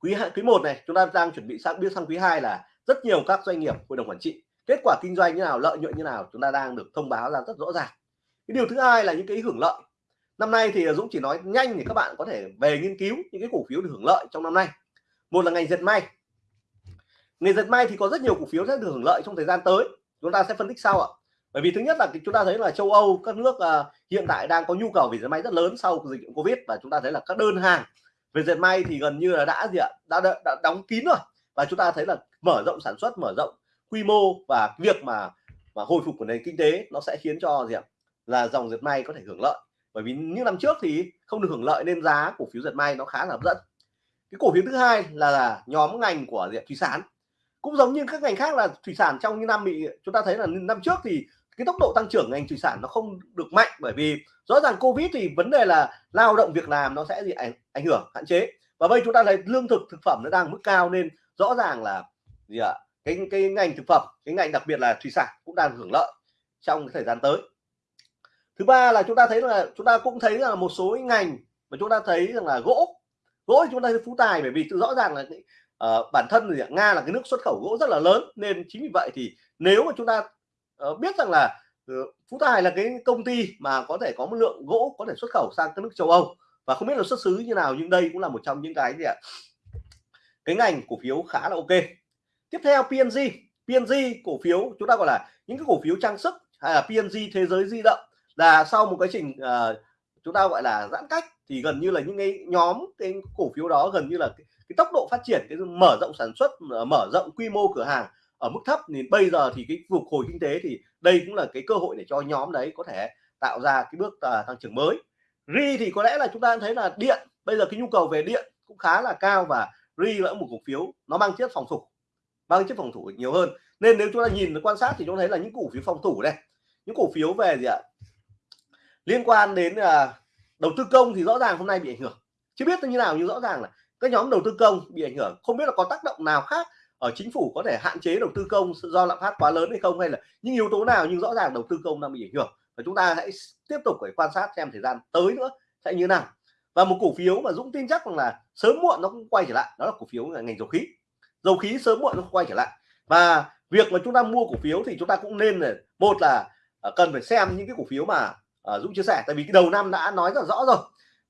quý quý một này, chúng ta đang chuẩn bị sang biết sang quý 2 là rất nhiều các doanh nghiệp hội đồng quản trị. Kết quả kinh doanh như nào, lợi nhuận như nào, chúng ta đang được thông báo ra rất rõ ràng. Cái điều thứ hai là những cái hưởng lợi. Năm nay thì Dũng chỉ nói nhanh để các bạn có thể về nghiên cứu những cái cổ phiếu được hưởng lợi trong năm nay. Một là ngành dệt may. Ngành dệt may thì có rất nhiều cổ phiếu sẽ được hưởng lợi trong thời gian tới. Chúng ta sẽ phân tích sau ạ bởi vì thứ nhất là chúng ta thấy là châu Âu các nước uh, hiện tại đang có nhu cầu về dệt may rất lớn sau dịch Covid và chúng ta thấy là các đơn hàng về dệt may thì gần như là đã gì ạ? Đã, đã, đã đóng kín rồi. Và chúng ta thấy là mở rộng sản xuất mở rộng quy mô và việc mà mà hồi phục của nền kinh tế nó sẽ khiến cho gì ạ? Là dòng dệt may có thể hưởng lợi. Bởi vì những năm trước thì không được hưởng lợi nên giá cổ phiếu dệt may nó khá là hấp dẫn. Cái cổ phiếu thứ hai là, là nhóm ngành của diện thủy sản. Cũng giống như các ngành khác là thủy sản trong những năm bị chúng ta thấy là năm trước thì cái tốc độ tăng trưởng ngành thủy sản nó không được mạnh bởi vì rõ ràng covid thì vấn đề là lao động việc làm nó sẽ gì ảnh ảnh hưởng hạn chế. Và bây chúng ta thấy lương thực thực phẩm nó đang mức cao nên rõ ràng là gì ạ? Cái cái ngành thực phẩm cái ngành đặc biệt là thủy sản cũng đang hưởng lợi trong thời gian tới. Thứ ba là chúng ta thấy là chúng ta cũng thấy là một số ngành mà chúng ta thấy rằng là gỗ gỗ chúng ta thấy phú tài bởi vì rõ ràng là uh, bản thân thì nga là cái nước xuất khẩu gỗ rất là lớn nên chính vì vậy thì nếu mà chúng ta uh, biết rằng là uh, phú tài là cái công ty mà có thể có một lượng gỗ có thể xuất khẩu sang các nước châu âu. Và không biết là xuất xứ như nào nhưng đây cũng là một trong những cái gì ạ? Cái ngành cổ phiếu khá là ok. Tiếp theo PNG PNG cổ phiếu chúng ta gọi là những cái cổ phiếu trang sức hay là PNG thế giới di động là sau một quá trình uh, chúng ta gọi là giãn cách thì gần như là những cái nhóm cái cổ phiếu đó gần như là cái, cái tốc độ phát triển cái mở rộng sản xuất mở rộng quy mô cửa hàng ở mức thấp thì bây giờ thì cái phục hồi kinh tế thì đây cũng là cái cơ hội để cho nhóm đấy có thể tạo ra cái bước uh, tăng trưởng mới. Ri thì có lẽ là chúng ta thấy là điện bây giờ cái nhu cầu về điện cũng khá là cao và ri là một cổ phiếu nó mang chất phòng thủ mang chất phòng thủ nhiều hơn. Nên nếu chúng ta nhìn quan sát thì chúng ta thấy là những cổ phiếu phòng thủ đây những cổ phiếu về gì ạ? Liên quan đến là đầu tư công thì rõ ràng hôm nay bị ảnh hưởng. Chưa biết như nào nhưng rõ ràng là các nhóm đầu tư công bị ảnh hưởng. Không biết là có tác động nào khác ở chính phủ có thể hạn chế đầu tư công do lạm phát quá lớn hay không, hay là những yếu tố nào nhưng rõ ràng đầu tư công đang bị ảnh hưởng. Và chúng ta hãy tiếp tục phải quan sát xem thời gian tới nữa sẽ như nào. Và một cổ phiếu mà Dũng tin chắc rằng là sớm muộn nó cũng quay trở lại, đó là cổ phiếu là ngành dầu khí. Dầu khí sớm muộn nó quay trở lại. Và việc mà chúng ta mua cổ phiếu thì chúng ta cũng nên là, một là à, cần phải xem những cái cổ phiếu mà à, Dũng chia sẻ. Tại vì cái đầu năm đã nói rất rõ rồi,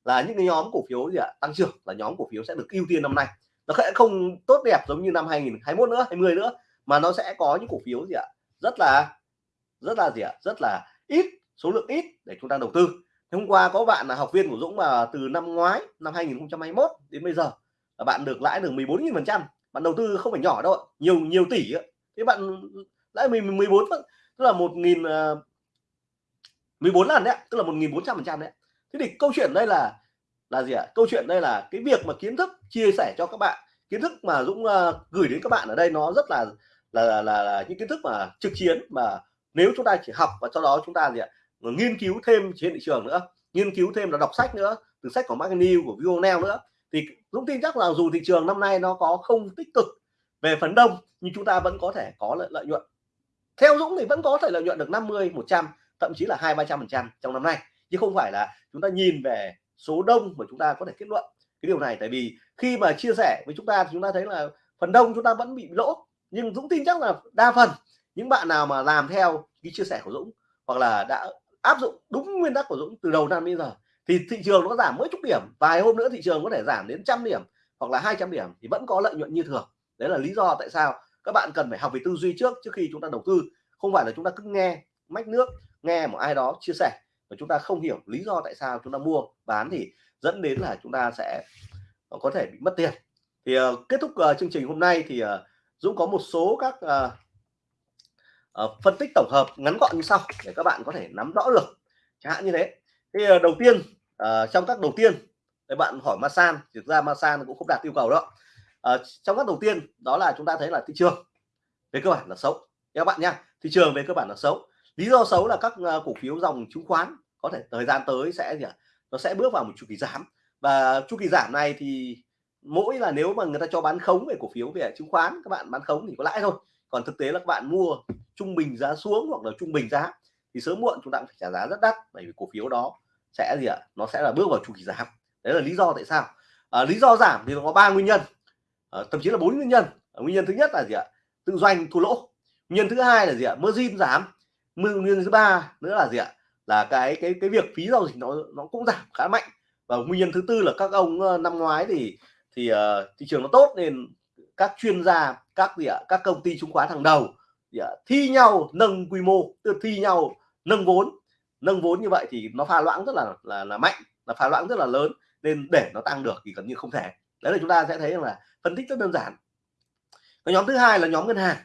là những cái nhóm cổ phiếu gì ạ? Tăng trưởng là nhóm cổ phiếu sẽ được ưu tiên năm nay nó sẽ không tốt đẹp giống như năm 2021 nữa 20 nữa, mà nó sẽ có những cổ phiếu gì ạ? Rất là rất là gì ạ? Rất là ít, số lượng ít để chúng ta đầu tư. Hôm qua có bạn là học viên của Dũng mà từ năm ngoái, năm 2021 đến bây giờ là bạn được lãi được 14.000 phần trăm. Bạn đầu tư không phải nhỏ đâu nhiều nhiều tỷ thế bạn lãi 14 tức là một nghìn ờ, 14 lần đấy tức là 1.400 phần trăm đấy thế thì câu chuyện đây là là gì ạ? Câu chuyện đây là cái việc mà kiến thức chia sẻ cho các bạn. Kiến thức mà Dũng uh, gửi đến các bạn ở đây nó rất là là, là là là những kiến thức mà trực chiến mà nếu chúng ta chỉ học và sau đó chúng ta gì ạ nghiên cứu thêm trên thị trường nữa nghiên cứu thêm là đọc sách nữa từ sách của Mark New của Vionel nữa. Thì Dũng tin chắc là dù thị trường năm nay nó có không tích cực về phần đông nhưng chúng ta vẫn có thể có lợi, lợi nhuận. Theo Dũng thì vẫn có thể lợi nhuận được 50 100 thậm chí là hai ba trăm phần trăm trong năm nay. Chứ không phải là chúng ta nhìn về số đông mà chúng ta có thể kết luận cái điều này. Tại vì khi mà chia sẻ với chúng ta thì chúng ta thấy là phần đông chúng ta vẫn bị lỗ. Nhưng Dũng tin chắc là đa phần những bạn nào mà làm theo cái chia sẻ của Dũng hoặc là đã áp dụng đúng nguyên tắc của Dũng từ đầu năm đến giờ thì thị trường nó giảm mỗi chút điểm. Vài hôm nữa thị trường có thể giảm đến trăm điểm hoặc là 200 điểm thì vẫn có lợi nhuận như thường. Đấy là lý do tại sao các bạn cần phải học về tư duy trước trước khi chúng ta đầu tư. Không phải là chúng ta cứ nghe mách nước, nghe một ai đó chia sẻ và chúng ta không hiểu lý do tại sao chúng ta mua bán thì dẫn đến là chúng ta sẽ ờ, có thể bị mất tiền. Thì uh, kết thúc uh, chương trình hôm nay thì uh, Dũng có một số các uh, uh, phân tích tổng hợp ngắn gọn như sau để các bạn có thể nắm rõ được. Chẳng hạn như thế. Thì uh, đầu tiên uh, trong các đầu tiên để bạn hỏi Masan thực ra Masan cũng không đạt yêu cầu đó uh, trong các đầu tiên đó là chúng ta thấy là thị trường về cơ bản là xấu. Các bạn nhá thị trường về cơ bản là xấu lý do xấu là các à, cổ phiếu dòng chứng khoán có thể thời gian tới sẽ gì ạ? Nó sẽ bước vào một chu kỳ giảm. Và chu kỳ giảm này thì mỗi là nếu mà người ta cho bán khống về cổ phiếu về chứng khoán các bạn bán khống thì có lãi thôi. Còn thực tế là các bạn mua trung bình giá xuống hoặc là trung bình giá thì sớm muộn chúng ta cũng phải trả giá rất đắt bởi vì cổ phiếu đó sẽ gì ạ? Nó sẽ là bước vào chu kỳ giảm. Đấy là lý do tại sao. À, lý do giảm thì nó có ba nguyên nhân. À, thậm chí là bốn nguyên nhân. À, nguyên nhân thứ nhất là gì ạ? Tự doanh thua lỗ. Nguyên nhân thứ hai là gì ạ? Margin giảm nguyên nguyên thứ ba nữa là gì ạ? Là cái cái cái việc phí giao dịch nó nó cũng giảm khá mạnh. Và nguyên nhân thứ tư là các ông năm ngoái thì thì uh, thị trường nó tốt nên các chuyên gia các gì ạ? Các công ty chứng khoán hàng đầu thì, uh, thi nhau nâng quy mô thi nhau nâng vốn. Nâng vốn như vậy thì nó pha loãng rất là là là mạnh là pha loãng rất là lớn nên để nó tăng được thì gần như không thể. Đấy là chúng ta sẽ thấy rằng là phân tích rất đơn giản. Cái nhóm thứ hai là nhóm ngân hàng.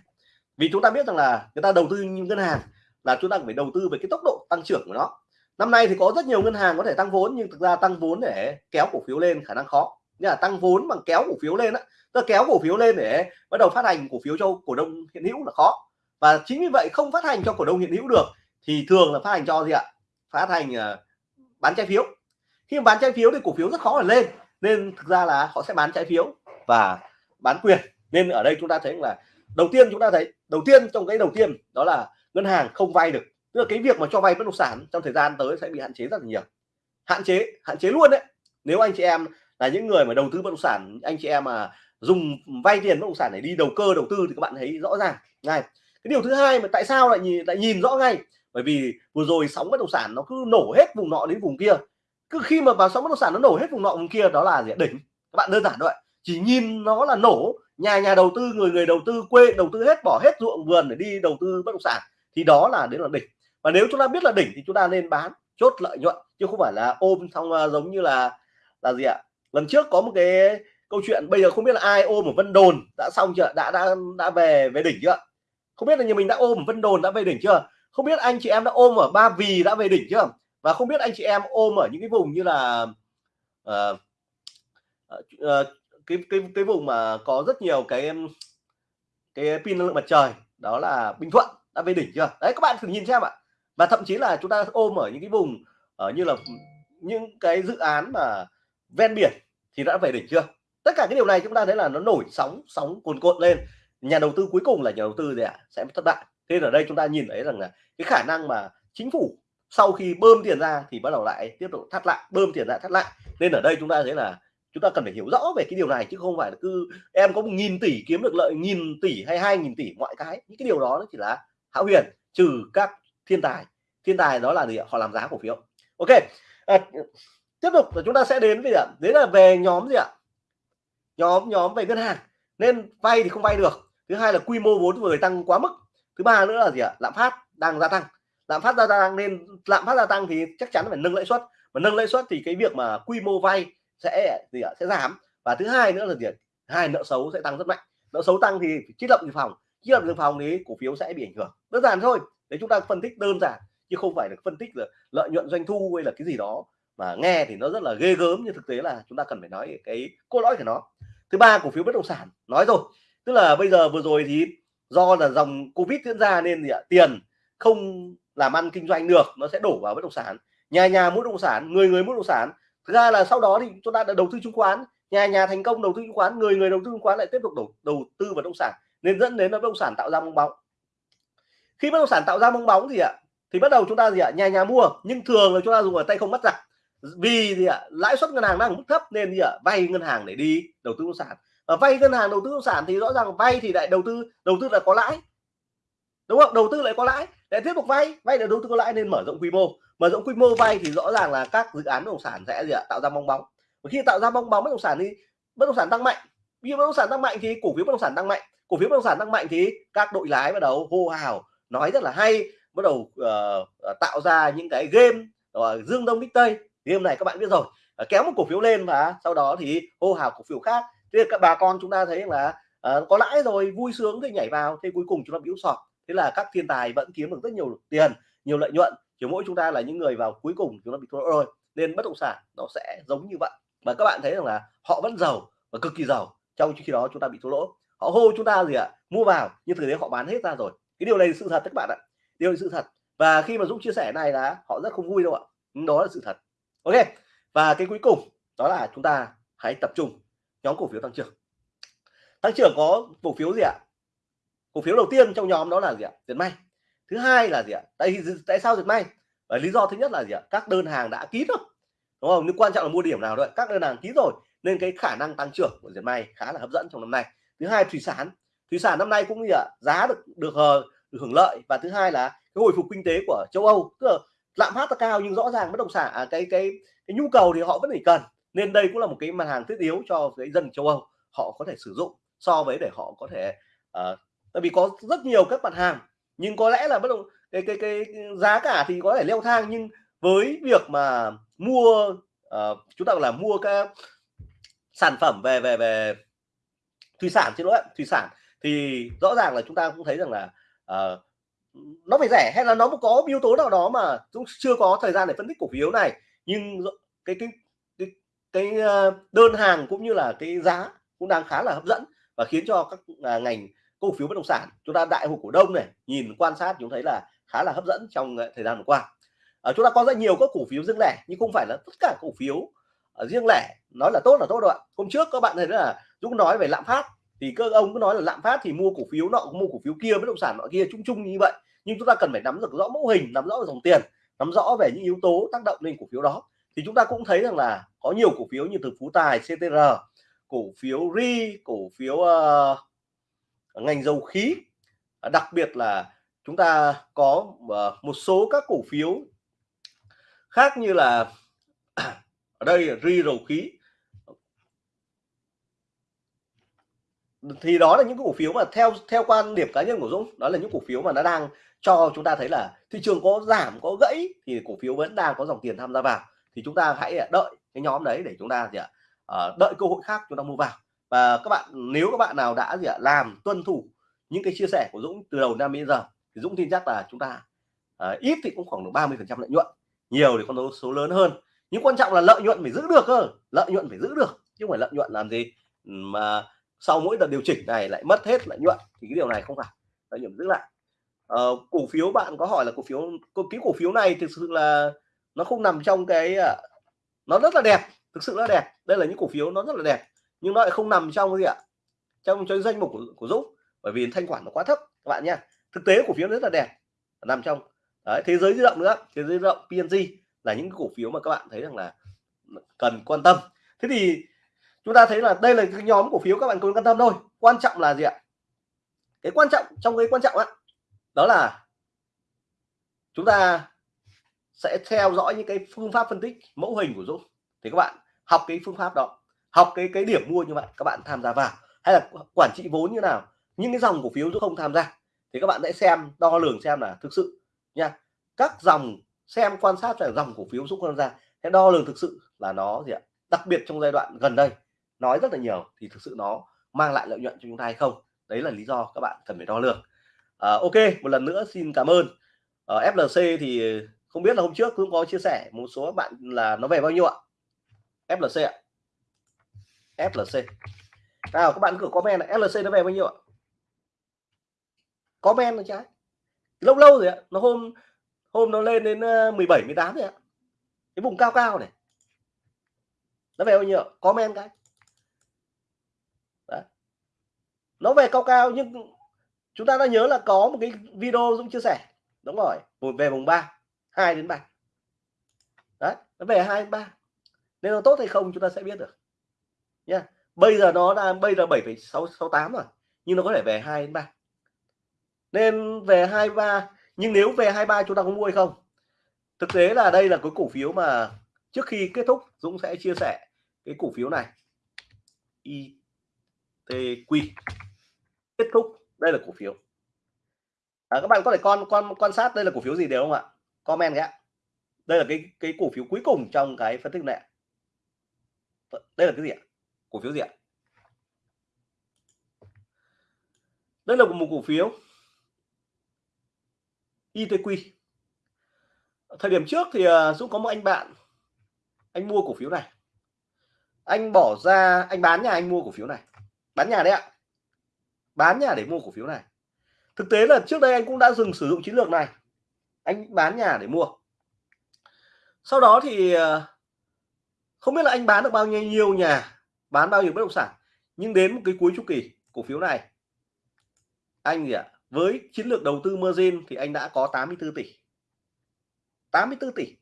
Vì chúng ta biết rằng là người ta đầu tư như ngân hàng là chúng ta phải đầu tư về cái tốc độ tăng trưởng của nó. Năm nay thì có rất nhiều ngân hàng có thể tăng vốn nhưng thực ra tăng vốn để kéo cổ phiếu lên khả năng khó. Nhưng là tăng vốn bằng kéo cổ phiếu lên á. Tức kéo cổ phiếu lên để bắt đầu phát hành cổ phiếu cho cổ đông hiện hữu là khó. Và chính vì vậy không phát hành cho cổ đông hiện hữu được thì thường là phát hành cho gì ạ? Phát hành uh, bán trái phiếu. Khi mà bán trái phiếu thì cổ phiếu rất khó là lên nên thực ra là họ sẽ bán trái phiếu và bán quyền. Nên ở đây chúng ta thấy là đầu tiên chúng ta thấy đầu tiên trong cái đầu tiên đó là ngân hàng không vay được. Tức là cái việc mà cho vay bất động sản trong thời gian tới sẽ bị hạn chế rất là nhiều. Hạn chế hạn chế luôn đấy. Nếu anh chị em là những người mà đầu tư bất động sản, anh chị em mà dùng vay tiền bất động sản để đi đầu cơ, đầu tư thì các bạn thấy rõ ràng. Ngay cái điều thứ hai mà tại sao lại nhìn lại nhìn rõ ngay? Bởi vì vừa rồi sóng bất động sản nó cứ nổ hết vùng nọ đến vùng kia. Cứ khi mà vào sóng bất động sản nó nổ hết vùng nọ vùng kia, đó là gì đỉnh. Các bạn đơn giản thôi chỉ nhìn nó là nổ. Nhà nhà đầu tư, người người đầu tư quê đầu tư hết, bỏ hết ruộng vườn để đi đầu tư bất động sản thì đó là đến là đỉnh. Và nếu chúng ta biết là đỉnh thì chúng ta nên bán chốt lợi nhuận chứ không phải là ôm xong à, giống như là là gì ạ? Lần trước có một cái câu chuyện bây giờ không biết là ai ôm ở Vân Đồn đã xong chưa? Đã đã đã về về đỉnh chưa? Không biết là nhà mình đã ôm ở Vân Đồn đã về đỉnh chưa? Không biết anh chị em đã ôm ở Ba Vì đã về đỉnh chưa? Và không biết anh chị em ôm ở những cái vùng như là uh, uh, cái cái cái vùng mà có rất nhiều cái cái pin năng lượng mặt trời đó là Bình Thuận đã về đỉnh chưa? Đấy, các bạn thử nhìn xem ạ. Và thậm chí là chúng ta ôm ở những cái vùng ở như là những cái dự án mà ven biển thì đã về đỉnh chưa? Tất cả cái điều này chúng ta thấy là nó nổi sóng sóng cuồn cuộn lên. Nhà đầu tư cuối cùng là nhà đầu tư gì ạ? Sẽ thất bại. Thế ở đây chúng ta nhìn thấy rằng là cái khả năng mà chính phủ sau khi bơm tiền ra thì bắt đầu lại tiếp tục thắt lại, bơm tiền ra thắt lại. Nên ở đây chúng ta thấy là chúng ta cần phải hiểu rõ về cái điều này chứ không phải là cứ em có một nghìn tỷ kiếm được lợi, nghìn tỷ hay hai nghìn tỷ, mọi cái. Những cái điều đó nó chỉ là hão huyền trừ các thiên tài. Thiên tài đó là gì họ làm giá cổ phiếu. Ok à, tiếp tục là chúng ta sẽ đến với ạ? Đấy là về nhóm gì ạ? Nhóm nhóm về ngân hàng. Nên vay thì không vay được. Thứ hai là quy mô vốn vừa tăng quá mức. Thứ ba nữa là gì ạ? Lạm phát đang gia tăng. Lạm phát gia tăng nên lạm phát gia tăng thì chắc chắn phải nâng lãi suất. Mà nâng lãi suất thì cái việc mà quy mô vay sẽ gì ạ? Sẽ giảm. Và thứ hai nữa là gì hai nợ xấu sẽ tăng rất mạnh. Nợ xấu tăng thì chiết lập dự phòng chiết lập dự phòng thì cổ phiếu sẽ bị ảnh hưởng. Đơn giản thôi để chúng ta phân tích đơn giản chứ không phải được phân tích là lợi nhuận doanh thu hay là cái gì đó. Mà nghe thì nó rất là ghê gớm nhưng thực tế là chúng ta cần phải nói cái cốt lõi của nó. Thứ ba cổ phiếu bất động sản nói rồi. Tức là bây giờ vừa rồi thì do là dòng covid diễn ra nên thì à, tiền không làm ăn kinh doanh được nó sẽ đổ vào bất động sản. Nhà nhà mua bất động sản người người mua bất động sản. Thực ra là sau đó thì chúng ta đã đầu tư chứng khoán nhà nhà thành công đầu tư chứng khoán người người đầu tư chứng khoán lại tiếp tục đầu, đầu tư vào bất động sản nên dẫn đến là bất động sản tạo ra bong bóng. Khi bất động sản tạo ra bong bóng gì ạ, thì bắt đầu chúng ta gì ạ, nhà nhà mua. Nhưng thường là chúng ta dùng ở tay không bắt giặc. Vì gì ạ, lãi suất ngân hàng đang mức thấp nên gì ạ, vay ngân hàng để đi đầu tư bất động sản. Và vay ngân hàng đầu tư bất động sản thì rõ ràng vay thì lại đầu tư đầu tư là có lãi. Đúng không? Đầu tư lại có lãi, lại tiếp tục vay. Vay để đầu tư có lãi nên mở rộng quy mô. Mở rộng quy mô vay thì rõ ràng là các dự án bất động sản sẽ gì ạ, tạo ra bong bóng. Và khi tạo ra bong bóng bất động sản thì bất động sản tăng mạnh. Khi bất động sản tăng mạnh thì cổ phiếu bất động sản tăng mạnh cổ phiếu bất động sản tăng mạnh thì các đội lái bắt đầu hô hào nói rất là hay bắt đầu uh, tạo ra những cái game uh, dương đông bích tây. Game này các bạn biết rồi uh, kéo một cổ phiếu lên và sau đó thì hô hào cổ phiếu khác. Thế các bà con chúng ta thấy là uh, có lãi rồi vui sướng thì nhảy vào thế cuối cùng chúng ta bị sọt. Thế là các thiên tài vẫn kiếm được rất nhiều tiền nhiều lợi nhuận chỉ mỗi chúng ta là những người vào cuối cùng chúng ta bị thua rồi. Nên bất động sản nó sẽ giống như vậy. Và các bạn thấy rằng là họ vẫn giàu và cực kỳ giàu trong khi đó chúng ta bị thua lỗ họ hô chúng ta gì ạ? Mua vào, nhưng thực tế họ bán hết ra rồi. Cái điều này là sự thật, các bạn ạ. Điều này sự thật. Và khi mà Dũng chia sẻ này là họ rất không vui đâu ạ. Ừ, đó là sự thật. Ok, và cái cuối cùng, đó là chúng ta hãy tập trung. Nhóm cổ phiếu tăng trưởng. Tăng trưởng có cổ phiếu gì ạ? Cổ phiếu đầu tiên trong nhóm đó là gì ạ? Diệt may. Thứ hai là gì ạ? Tại tại sao diệt may? Và lý do thứ nhất là gì ạ? Các đơn hàng đã ký rồi. Đúng không? Nhưng quan trọng là mua điểm nào đấy các đơn hàng ký rồi, nên cái khả năng tăng trưởng của diệt may khá là hấp dẫn trong năm nay thứ hai thủy sản. Thủy sản năm nay cũng như ạ giá được được, ờ, được hưởng lợi. Và thứ hai là cái hồi phục kinh tế của châu Âu. Tức là lạm phát là cao nhưng rõ ràng bất động sản à, cái cái cái nhu cầu thì họ vẫn phải cần. Nên đây cũng là một cái mặt hàng thiết yếu cho cái dân châu Âu. Họ có thể sử dụng so với để họ có thể uh, tại vì có rất nhiều các mặt hàng. Nhưng có lẽ là bất động cái cái cái giá cả thì có thể leo thang. Nhưng với việc mà mua uh, chúng ta là mua các sản phẩm về về về thủy sản chứ lỗi thủy sản thì rõ ràng là chúng ta cũng thấy rằng là uh, nó phải rẻ hay là nó có yếu tố nào đó mà cũng chưa có thời gian để phân tích cổ phiếu này. Nhưng cái cái cái, cái ờ, đơn hàng cũng như là cái giá cũng đang khá là hấp dẫn và khiến cho các à, ngành cổ phiếu bất động sản chúng ta đại hội cổ đông này nhìn quan sát chúng thấy là khá là hấp dẫn trong ờ, thời gian vừa qua. À, chúng ta có rất nhiều các cổ phiếu riêng lẻ nhưng không phải là tất cả cổ phiếu ở riêng lẻ nói là tốt là tốt rồi ạ. Hôm trước các bạn thấy là Dũng nói về lạm phát thì các ông cứ nói là lạm phát thì mua cổ phiếu nọ mua cổ phiếu kia bất động sản nọ kia chung chung như vậy. Nhưng chúng ta cần phải nắm được rõ mẫu hình nắm rõ dòng tiền nắm rõ về những yếu tố tác động lên cổ phiếu đó. Thì chúng ta cũng thấy rằng là có nhiều cổ phiếu như từ phú tài ctr cổ phiếu ri cổ phiếu uh, ngành dầu khí. Đặc biệt là chúng ta có uh, một số các cổ phiếu khác như là ở đây là ri dầu khí. Thì đó là những cổ phiếu mà theo theo quan điểm cá nhân của Dũng, đó là những cổ phiếu mà nó đang cho chúng ta thấy là thị trường có giảm, có gãy thì cổ phiếu vẫn đang có dòng tiền tham gia vào. Thì chúng ta hãy à, đợi cái nhóm đấy để chúng ta gì ạ ờ, đợi cơ hội khác chúng ta mua vào. Và các bạn, nếu các bạn nào đã gì ạ, làm, tuân thủ những cái chia sẻ của Dũng từ đầu năm đến giờ, thì Dũng tin chắc là chúng ta ờ, ít thì cũng khoảng được 30 phần trăm lợi nhuận. Nhiều thì con số lớn hơn nhưng quan trọng là lợi nhuận phải giữ được cơ. Lợi nhuận phải giữ được chứ không phải lợi nhuận làm gì. Ừ, mà sau mỗi đợt điều chỉnh này lại mất hết lợi nhuận thì cái điều này không phải. Lợi nhuận giữ lại. Uh, cổ phiếu bạn có hỏi là cổ phiếu cái cổ phiếu này thực sự là nó không nằm trong cái à, nó rất là đẹp thực sự là đẹp. Đây là những cổ phiếu nó rất là đẹp nhưng nó lại không nằm trong cái gì ạ? Trong cái danh mục của, của Dũng bởi vì thanh khoản nó quá thấp các bạn nha thực tế cổ phiếu rất là đẹp nằm trong. Đấy thế giới di động nữa thế giới di động PNG là những cổ phiếu mà các bạn thấy rằng là cần quan tâm. Thế thì chúng ta thấy là đây là cái nhóm cổ phiếu các bạn cần quan tâm thôi. Quan trọng là gì ạ? Cái quan trọng, trong cái quan trọng á, đó là chúng ta sẽ theo dõi những cái phương pháp phân tích mẫu hình của Dũng thì các bạn học cái phương pháp đó, học cái cái điểm mua như vậy, các bạn tham gia vào. Hay là quản trị vốn như nào, những cái dòng cổ phiếu Dũng không tham gia, thì các bạn sẽ xem, đo lường xem là thực sự nha, các dòng xem quan sát là dòng cổ phiếu rút con ra gia sẽ đo lường thực sự là nó gì ạ? Đặc biệt trong giai đoạn gần đây nói rất là nhiều thì thực sự nó mang lại lợi nhuận cho chúng ta hay không? Đấy là lý do các bạn cần phải đo lường. À, ok một lần nữa xin cảm ơn. Ờ, Ở FLC thì không biết là hôm trước cũng có chia sẻ một số bạn là nó về bao nhiêu ạ? FLC ạ. FLC nào các bạn cứ comment là FLC nó về bao nhiêu ạ? Comment là trái lâu lâu rồi ạ nó hôm hôm nó lên đến ờ, 17 18 ạ. Cái vùng cao cao này. Nó về bao nhiêu comment cái. Đấy. nó về cao cao nhưng chúng ta đã nhớ là có một cái video Dũng chia sẻ. Đúng rồi một về vùng 3 2 đến 3 đấy nó về 2 đến 3 nên nó tốt hay không chúng ta sẽ biết được. Nha. Bây giờ nó là bây giờ 7,668 rồi nhưng nó có thể về 2 đến 3 nên về 23 nhưng nếu về 23 chúng ta có mua hay không? Thực tế là đây là cái cổ phiếu mà trước khi kết thúc Dũng sẽ chia sẻ cái cổ phiếu này. ITQ kết thúc đây là cổ phiếu. À, các bạn có thể con quan quan sát đây là cổ phiếu gì đều không ạ? Comment nhé. Đây là cái cái cổ phiếu cuối cùng trong cái phân tích này. Đây là cái gì ạ? Cổ phiếu gì ạ? Đây là một cổ phiếu ITQ thời điểm trước thì à, Dũng có một anh bạn, anh mua cổ phiếu này. Anh bỏ ra, anh bán nhà, anh mua cổ phiếu này. Bán nhà đấy ạ. Bán nhà để mua cổ phiếu này. Thực tế là trước đây anh cũng đã dừng sử dụng chiến lược này. Anh bán nhà để mua. Sau đó thì à, không biết là anh bán được bao nhiêu nhà, bán bao nhiêu bất động sản, nhưng đến một cái cuối chu kỳ cổ phiếu này, anh gì ạ? Với chiến lược đầu tư margin thì anh đã có 84 tỷ. 84 tỷ.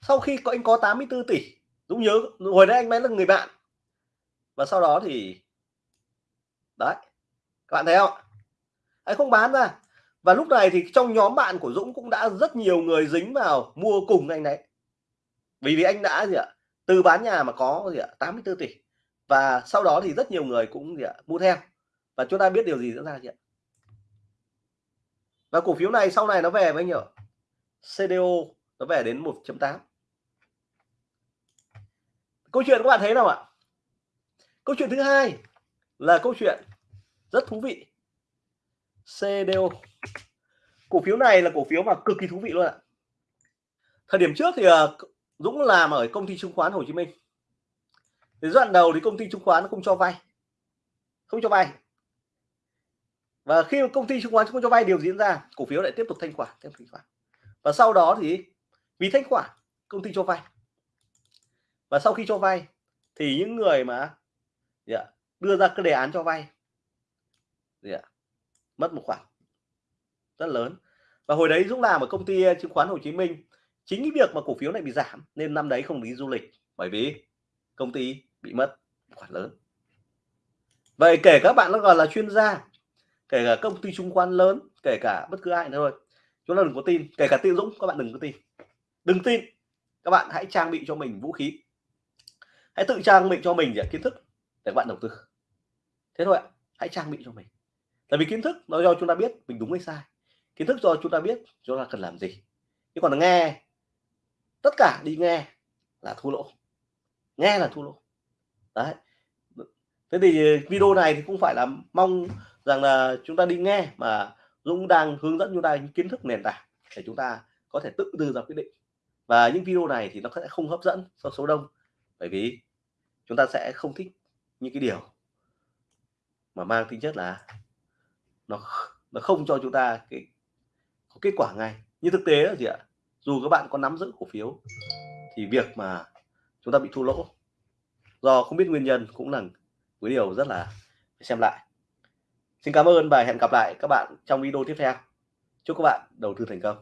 Sau khi có, anh có 84 tỷ, Dũng nhớ, hồi đấy anh mới là người bạn. Và sau đó thì, đấy, các bạn thấy không? Anh không bán ra. Và lúc này thì trong nhóm bạn của Dũng cũng đã rất nhiều người dính vào mua cùng anh đấy. Vì vì anh đã gì ạ từ bán nhà mà có gì ạ 84 tỷ. Và sau đó thì rất nhiều người cũng gì ạ, mua theo và chúng ta biết điều gì diễn ra chị ạ và cổ phiếu này sau này nó về với nhỉ? CDO nó về đến 1.8 câu chuyện các bạn thấy nào ạ? Câu chuyện thứ hai là câu chuyện rất thú vị. CDO cổ phiếu này là cổ phiếu mà cực kỳ thú vị luôn ạ. Thời điểm trước thì ờ, Dũng làm ở công ty chứng khoán Hồ Chí Minh. Thì giai đoạn đầu thì công ty chứng khoán không cho vay. Không cho vay và khi công ty chứng khoán không cho vay điều diễn ra cổ phiếu lại tiếp tục thanh khoản tiếp tục thanh khoản. Và sau đó thì vì thanh khoản công ty cho vay. Và sau khi cho vay thì những người mà yeah, đưa ra cái đề án cho vay yeah, mất một khoản rất lớn. Và hồi đấy Dũng làm ở công ty chứng khoán Hồ Chí Minh chính cái việc mà cổ phiếu này bị giảm nên năm đấy không đi du lịch bởi vì công ty bị mất khoản lớn. Vậy kể các bạn nó gọi là chuyên gia kể cả công ty chứng khoán lớn, kể cả bất cứ ai nữa thôi. Chúng ta đừng có tin, kể cả tiêu dũng, các bạn đừng có tin. Đừng tin, các bạn hãy trang bị cho mình vũ khí. Hãy tự trang bị cho mình để kiến thức để các bạn đầu tư. Thế thôi ạ, hãy trang bị cho mình. Tại vì kiến thức nó cho chúng ta biết mình đúng hay sai. Kiến thức cho chúng ta biết chúng ta cần làm gì. Chứ còn là nghe, tất cả đi nghe là thua lỗ. Nghe là thua lỗ. Đấy. Thế thì video này thì cũng phải là mong rằng là chúng ta đi nghe mà Dũng đang hướng dẫn chúng ta những kiến thức nền tảng để chúng ta có thể tự đưa ra quyết định. Và những video này thì nó sẽ không hấp dẫn cho số đông, bởi vì chúng ta sẽ không thích những cái điều mà mang tính chất là nó nó không cho chúng ta cái, có kết quả ngay. Như thực tế là gì ạ, dù các bạn có nắm giữ cổ phiếu thì việc mà chúng ta bị thua lỗ do không biết nguyên nhân cũng là cái điều rất là xem lại xin cảm ơn và hẹn gặp lại các bạn trong video tiếp theo Chúc các bạn đầu tư thành công.